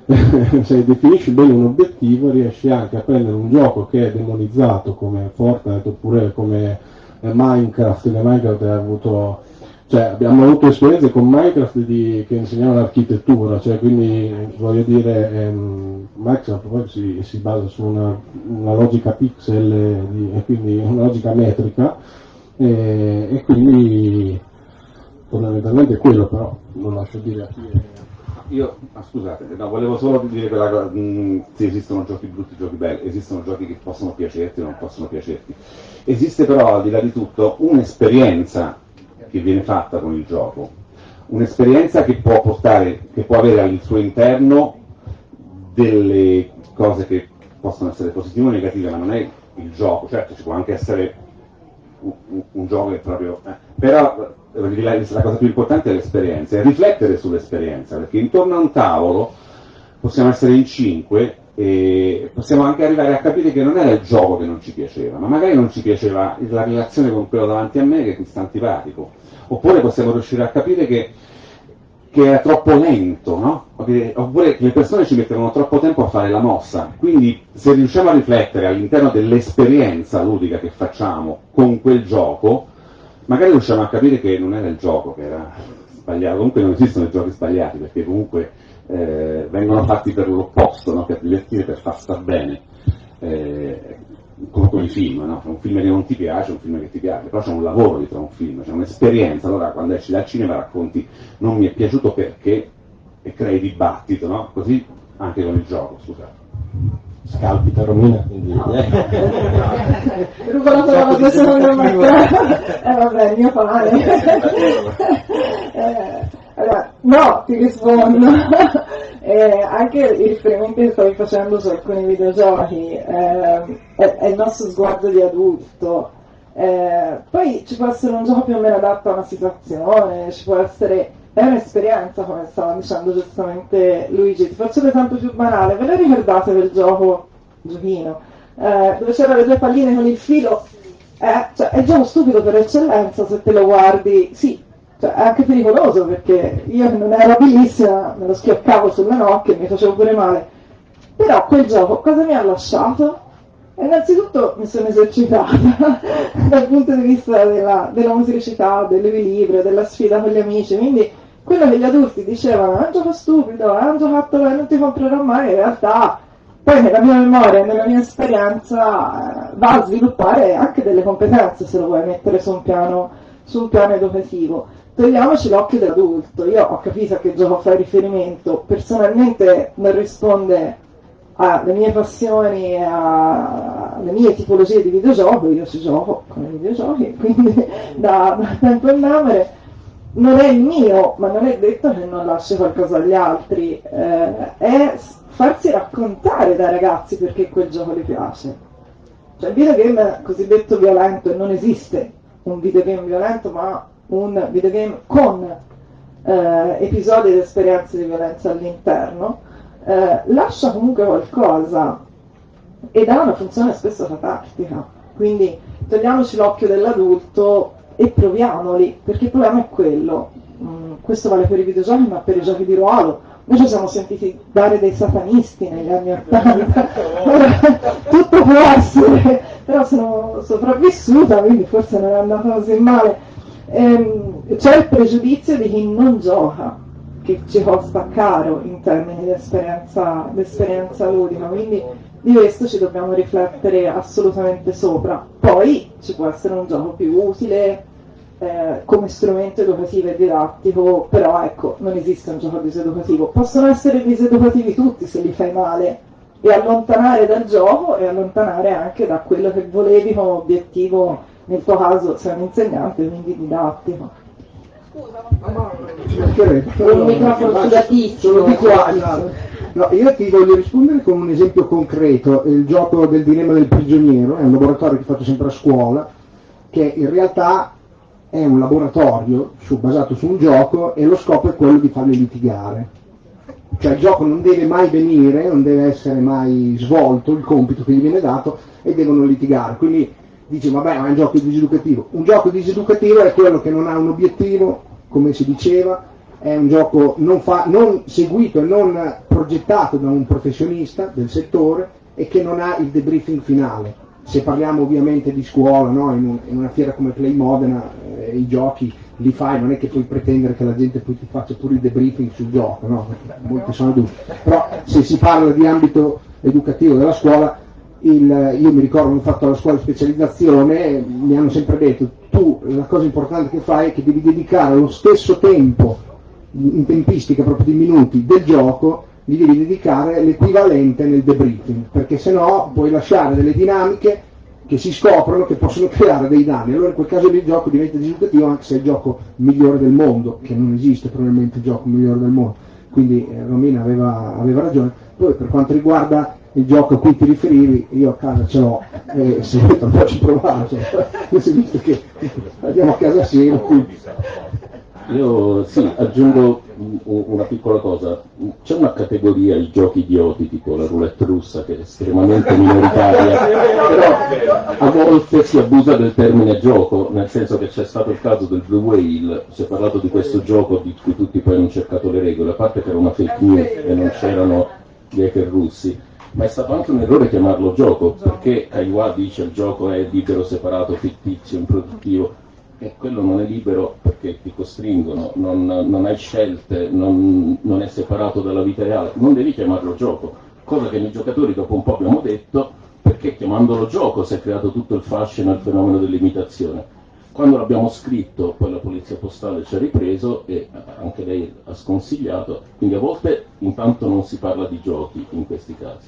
se definisci bene un obiettivo riesci anche a prendere un gioco che è demonizzato come Fortnite oppure come eh, Minecraft, che Minecraft ha avuto cioè, abbiamo avuto esperienze con Minecraft di, che insegnavano l'architettura, cioè, quindi voglio dire, ehm, Minecraft poi si, si, basa su una, una logica pixel di, e, quindi una logica metrica e, e quindi fondamentalmente è quello, però lo lascio dire a chi è. Io, ah, scusate, no, volevo solo dire quella cosa, mh, se esistono giochi brutti, giochi belli, esistono giochi che possono piacerti o non possono piacerti. Esiste però, al di là di tutto, un'esperienza che viene fatta con il gioco, un'esperienza che può portare, che può avere al suo interno delle cose che possono essere positive o negative, ma non è il gioco, certo ci può anche essere un, un, un gioco che proprio... Eh, però la cosa più importante è l'esperienza, è riflettere sull'esperienza, perché intorno a un tavolo possiamo essere in cinque e possiamo anche arrivare a capire che non era il gioco che non ci piaceva, ma magari non ci piaceva la relazione con quello davanti a me che mi sta antipatico, oppure possiamo riuscire a capire che, che era troppo lento, no? oppure che le persone ci mettevano troppo tempo a fare la mossa, quindi se riusciamo a riflettere all'interno dell'esperienza ludica che facciamo con quel gioco, magari riusciamo a capire che non era il gioco che era sbagliato, comunque non esistono i giochi sbagliati perché comunque eh, vengono fatti per l'opposto, no? per divertire, per far star bene, eh, come con i film, no? un film che non ti piace, un film che ti piace, però c'è un lavoro dietro a un film, c'è un'esperienza, allora quando esci dal cinema racconti non mi è piaciuto perché e crei dibattito, no? così anche con il gioco, scusate scalpita Romina, quindi... Rubo la parola secondo me. Eh vabbè, il mio pane. eh, allora, no, ti rispondo. eh, anche i riferimenti che stavi facendo su alcuni videogiochi eh, è, è, il nostro sguardo di adulto. Eh, poi ci può essere un gioco più o meno adatto a una situazione, ci può essere è un'esperienza, come stava dicendo giustamente Luigi. Ti faccio l'esempio più banale. Ve lo ricordate del gioco, giochino, eh, dove c'erano le due palline con il filo? Eh, cioè, è il gioco stupido per eccellenza se te lo guardi. Sì, cioè, è anche pericoloso perché io non ero abilissima, me lo schioccavo sulle nocche mi facevo pure male. Però quel gioco cosa mi ha lasciato? Innanzitutto mi sono esercitata dal punto di vista della, della musicalità, dell'equilibrio, della sfida con gli amici, quindi quello che gli adulti dicevano è un gioco stupido, è un giocattolo che non ti comprerò mai, in realtà poi nella mia memoria nella mia esperienza eh, va a sviluppare anche delle competenze se lo vuoi mettere su un piano, su un piano educativo. Togliamoci l'occhio dell'adulto, io ho capito a che gioco fai riferimento, personalmente non risponde alle mie passioni e alle mie tipologie di videogioco, io ci gioco con i videogiochi, quindi da, da tempo in memoria non è il mio, ma non è detto che non lasci qualcosa agli altri, eh, è farsi raccontare dai ragazzi perché quel gioco gli piace. Cioè il videogame cosiddetto violento, non esiste un videogame violento, ma un videogame con eh, episodi ed esperienze di violenza all'interno, eh, lascia comunque qualcosa ed ha una funzione spesso catartica. Quindi togliamoci l'occhio dell'adulto e proviamoli, perché il problema è quello. Mm, questo vale per i videogiochi, ma per i giochi di ruolo. Noi ci siamo sentiti dare dei satanisti negli anni Ottanta, tutto può essere, però sono sopravvissuta, quindi forse non è andata così male. Ehm, c'è il pregiudizio di chi non gioca, che ci costa caro in termini di esperienza, di esperienza ludica, quindi di questo ci dobbiamo riflettere assolutamente sopra. Poi ci può essere un gioco più utile eh, come strumento educativo e didattico, però ecco, non esiste un gioco diseducativo. Possono essere diseducativi tutti se li fai male e allontanare dal gioco e allontanare anche da quello che volevi come obiettivo, nel tuo caso sei un insegnante, quindi didattico. Scusa, un microfono sudatissimo. No, io ti voglio rispondere con un esempio concreto, il gioco del dilemma del prigioniero, è un laboratorio che faccio sempre a scuola, che in realtà è un laboratorio su, basato su un gioco e lo scopo è quello di farli litigare. Cioè il gioco non deve mai venire, non deve essere mai svolto il compito che gli viene dato e devono litigare. Quindi dice vabbè ma è un gioco diseducativo. Un gioco diseducativo è quello che non ha un obiettivo, come si diceva, è un gioco non, fa, non seguito e non progettato da un professionista del settore e che non ha il debriefing finale. Se parliamo ovviamente di scuola, no? in, un, in, una fiera come Play Modena, eh, i giochi li fai, non è che puoi pretendere che la gente poi ti faccia pure il debriefing sul gioco, no? molti sono dubbi. Però se si parla di ambito educativo della scuola, il, io mi ricordo ho fatto la scuola di specializzazione, mi hanno sempre detto tu la cosa importante che fai è che devi dedicare lo stesso tempo in tempistica proprio di minuti del gioco gli devi dedicare l'equivalente nel debriefing, perché se no puoi lasciare delle dinamiche che si scoprono che possono creare dei danni. Allora in quel caso il gioco diventa diseducativo anche se è il gioco migliore del mondo, che non esiste probabilmente il gioco migliore del mondo. Quindi eh, Romina aveva, aveva ragione. Poi per quanto riguarda il gioco a cui ti riferivi, io a casa ce l'ho, e se vuoi te lo faccio provare, cioè, visto che andiamo a casa assieme. Io sì, aggiungo una piccola cosa. C'è una categoria, i giochi idioti, tipo la roulette russa, che è estremamente minoritaria, però a volte si abusa del termine gioco, nel senso che c'è stato il caso del Blue Whale, si è parlato di questo gioco di cui tutti poi hanno cercato le regole, a parte che era una fake news e non c'erano gli hacker russi, ma è stato anche un errore chiamarlo gioco, perché Kaiwa dice il gioco è libero, separato, fittizio, improduttivo e quello non è libero perché ti costringono, non, non hai scelte, non, non, è separato dalla vita reale, non devi chiamarlo gioco, cosa che noi giocatori dopo un po' abbiamo detto perché chiamandolo gioco si è creato tutto il fascino e il fenomeno dell'imitazione. Quando l'abbiamo scritto poi la polizia postale ci ha ripreso e anche lei ha sconsigliato, quindi a volte intanto non si parla di giochi in questi casi.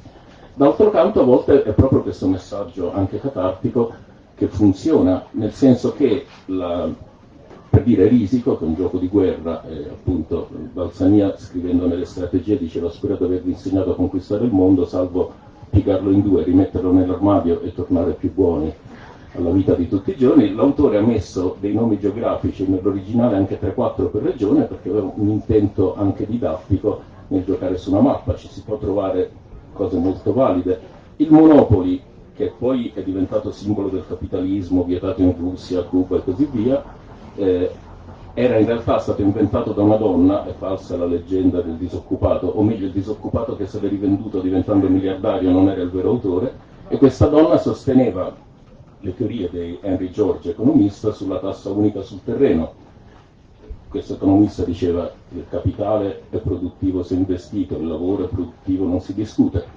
D'altro canto a volte è proprio questo messaggio anche catartico che funziona, nel senso che la, per dire Risico, che è un gioco di guerra, eh, appunto Balsania scrivendo nelle strategie diceva spero di avervi insegnato a conquistare il mondo, salvo piegarlo in due, rimetterlo nell'armadio e tornare più buoni alla vita di tutti i giorni. L'autore ha messo dei nomi geografici nell'originale anche 3-4 per regione perché aveva un intento anche didattico nel giocare su una mappa, ci si può trovare cose molto valide. Il Monopoli che poi è diventato simbolo del capitalismo vietato in Russia, Cuba e così via, eh, era in realtà stato inventato da una donna, è falsa la leggenda del disoccupato, o meglio il disoccupato che se l'è rivenduto diventando miliardario non era il vero autore, e questa donna sosteneva le teorie di Henry George, economista, sulla tassa unica sul terreno. Questo economista diceva che il capitale è produttivo se investito, il lavoro è produttivo non si discute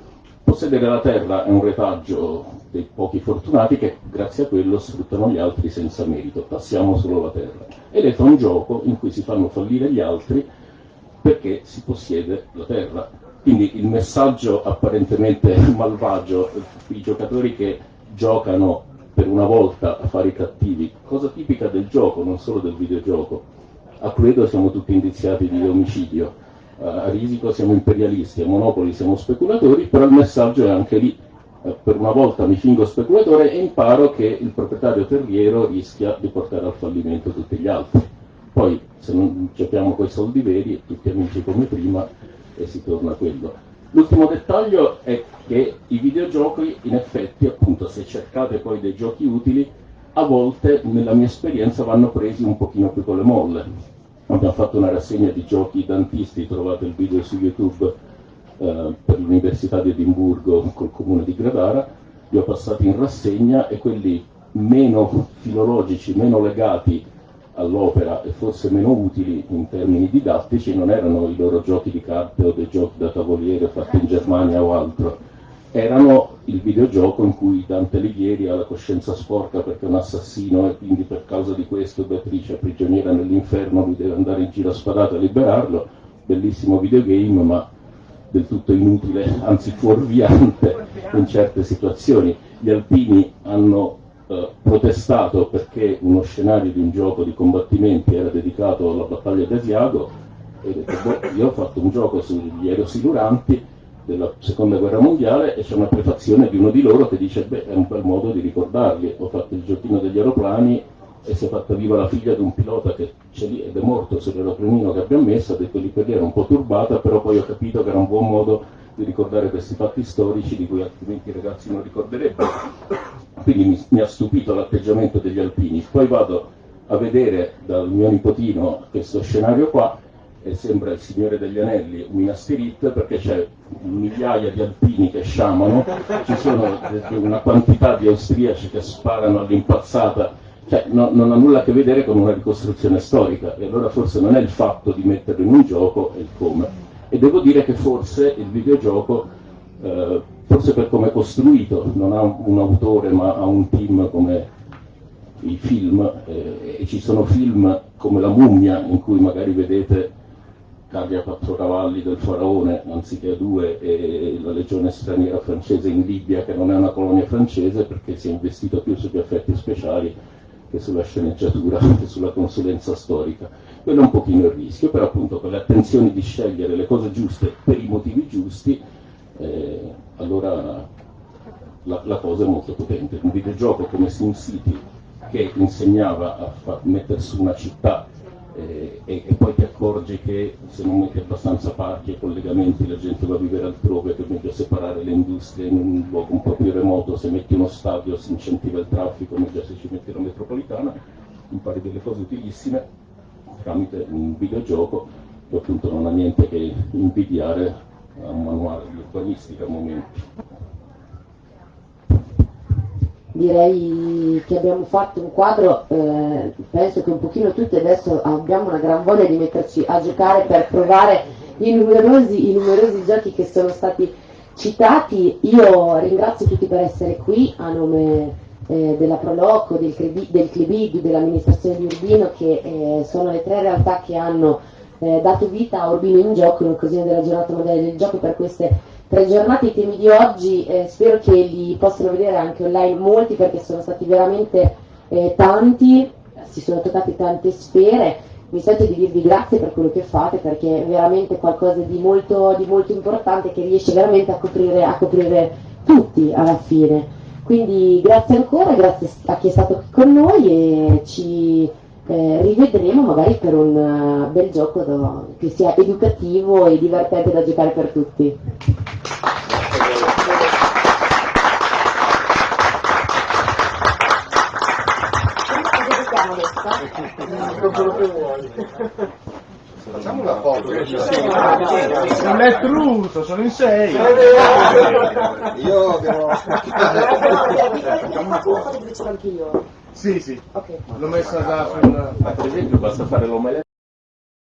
possedere la terra è un retaggio dei pochi fortunati che grazie a quello sfruttano gli altri senza merito, passiamo solo la terra. Ed è un gioco in cui si fanno fallire gli altri perché si possiede la terra. Quindi il messaggio apparentemente malvagio, i giocatori che giocano per una volta a fare i cattivi, cosa tipica del gioco, non solo del videogioco. A Cluedo siamo tutti indiziati di omicidio a risico siamo imperialisti, a Monopoli siamo speculatori, però il messaggio è anche lì. Eh, per una volta mi fingo speculatore e imparo che il proprietario terriero rischia di portare al fallimento tutti gli altri. Poi se non giochiamo con i soldi veri, tutti amici come prima e si torna a quello. L'ultimo dettaglio è che i videogiochi, in effetti, appunto, se cercate poi dei giochi utili, a volte, nella mia esperienza, vanno presi un pochino più con le molle abbiamo fatto una rassegna di giochi dantisti, trovate il video su YouTube eh, per l'Università di Edimburgo col comune di Gradara, li ho passati in rassegna e quelli meno filologici, meno legati all'opera e forse meno utili in termini didattici non erano i loro giochi di carte o dei giochi da tavoliere fatti in Germania o altro, erano il videogioco in cui Dante Alighieri ha la coscienza sporca perché è un assassino e quindi per causa di questo Beatrice è prigioniera nell'inferno, lui deve andare in giro a spadate a liberarlo, bellissimo videogame ma del tutto inutile, anzi fuorviante in certe situazioni. Gli alpini hanno eh, protestato perché uno scenario di un gioco di combattimenti era dedicato alla battaglia di Asiago e detto, boh, io ho fatto un gioco sugli aerosiluranti della seconda guerra mondiale e c'è una prefazione di uno di loro che dice beh è un bel modo di ricordarli, ho fatto il giochino degli aeroplani e si è fatta viva la figlia di un pilota che c'è lì ed è morto sull'aeroplanino che abbiamo messo, ha detto lì per lì era un po' turbata, però poi ho capito che era un buon modo di ricordare questi fatti storici di cui altrimenti i ragazzi non ricorderebbero. Quindi mi, mi ha stupito l'atteggiamento degli alpini. Poi vado a vedere dal mio nipotino questo scenario qua e sembra il Signore degli Anelli, Minas Tirith, perché c'è migliaia di alpini che sciamano, ci sono una quantità di austriaci che sparano all'impazzata, cioè no, non ha nulla a che vedere con una ricostruzione storica e allora forse non è il fatto di metterlo in un gioco, è il come. E devo dire che forse il videogioco, eh, forse per come è costruito, non ha un autore ma ha un team come i film, eh, e ci sono film come La mummia in cui magari vedete carri a quattro cavalli del faraone anziché a due e la legione straniera francese in Libia che non è una colonia francese perché si è investito più sugli effetti speciali che sulla sceneggiatura che sulla consulenza storica. Quello è un pochino il rischio, però appunto con le attenzioni di scegliere le cose giuste per i motivi giusti, eh, allora la, la, cosa è molto potente. Un videogioco come SimCity che insegnava a mettere su una città eh, e, poi ti accorgi che se non metti abbastanza parchi e collegamenti la gente va a vivere altrove, è meglio separare le industrie in un luogo un po' più remoto, se metti uno stadio si incentiva il traffico, meglio se ci metti la metropolitana, impari delle cose utilissime tramite un videogioco che appunto non ha niente che invidiare a un manuale di urbanistica al momento direi che abbiamo fatto un quadro, eh, penso che un pochino tutti adesso abbiamo una gran voglia di metterci a giocare per provare i numerosi, i numerosi giochi che sono stati citati. Io ringrazio tutti per essere qui a nome eh, della Proloco, del, del Clibig, dell'amministrazione di Urbino, che eh, sono le tre realtà che hanno eh, dato vita a Urbino in gioco, in occasione della giornata mondiale del gioco per queste tre giornate i temi di oggi eh, spero che li possano vedere anche online molti perché sono stati veramente eh, tanti, si sono toccate tante sfere. Mi sento di dirvi grazie per quello che fate perché è veramente qualcosa di molto, di molto importante che riesce veramente a coprire, a coprire tutti alla fine. Quindi grazie ancora, grazie a chi è stato qui con noi e ci eh, rivedremo magari per un uh, bel gioco da, che sia educativo e divertente da giocare per tutti. Facciamo una foto. Non è truto, sono in sei. Io devo Facciamo una foto Sì, sì. Ok. L'ho messa già sul... Per esempio basta fare l'omelette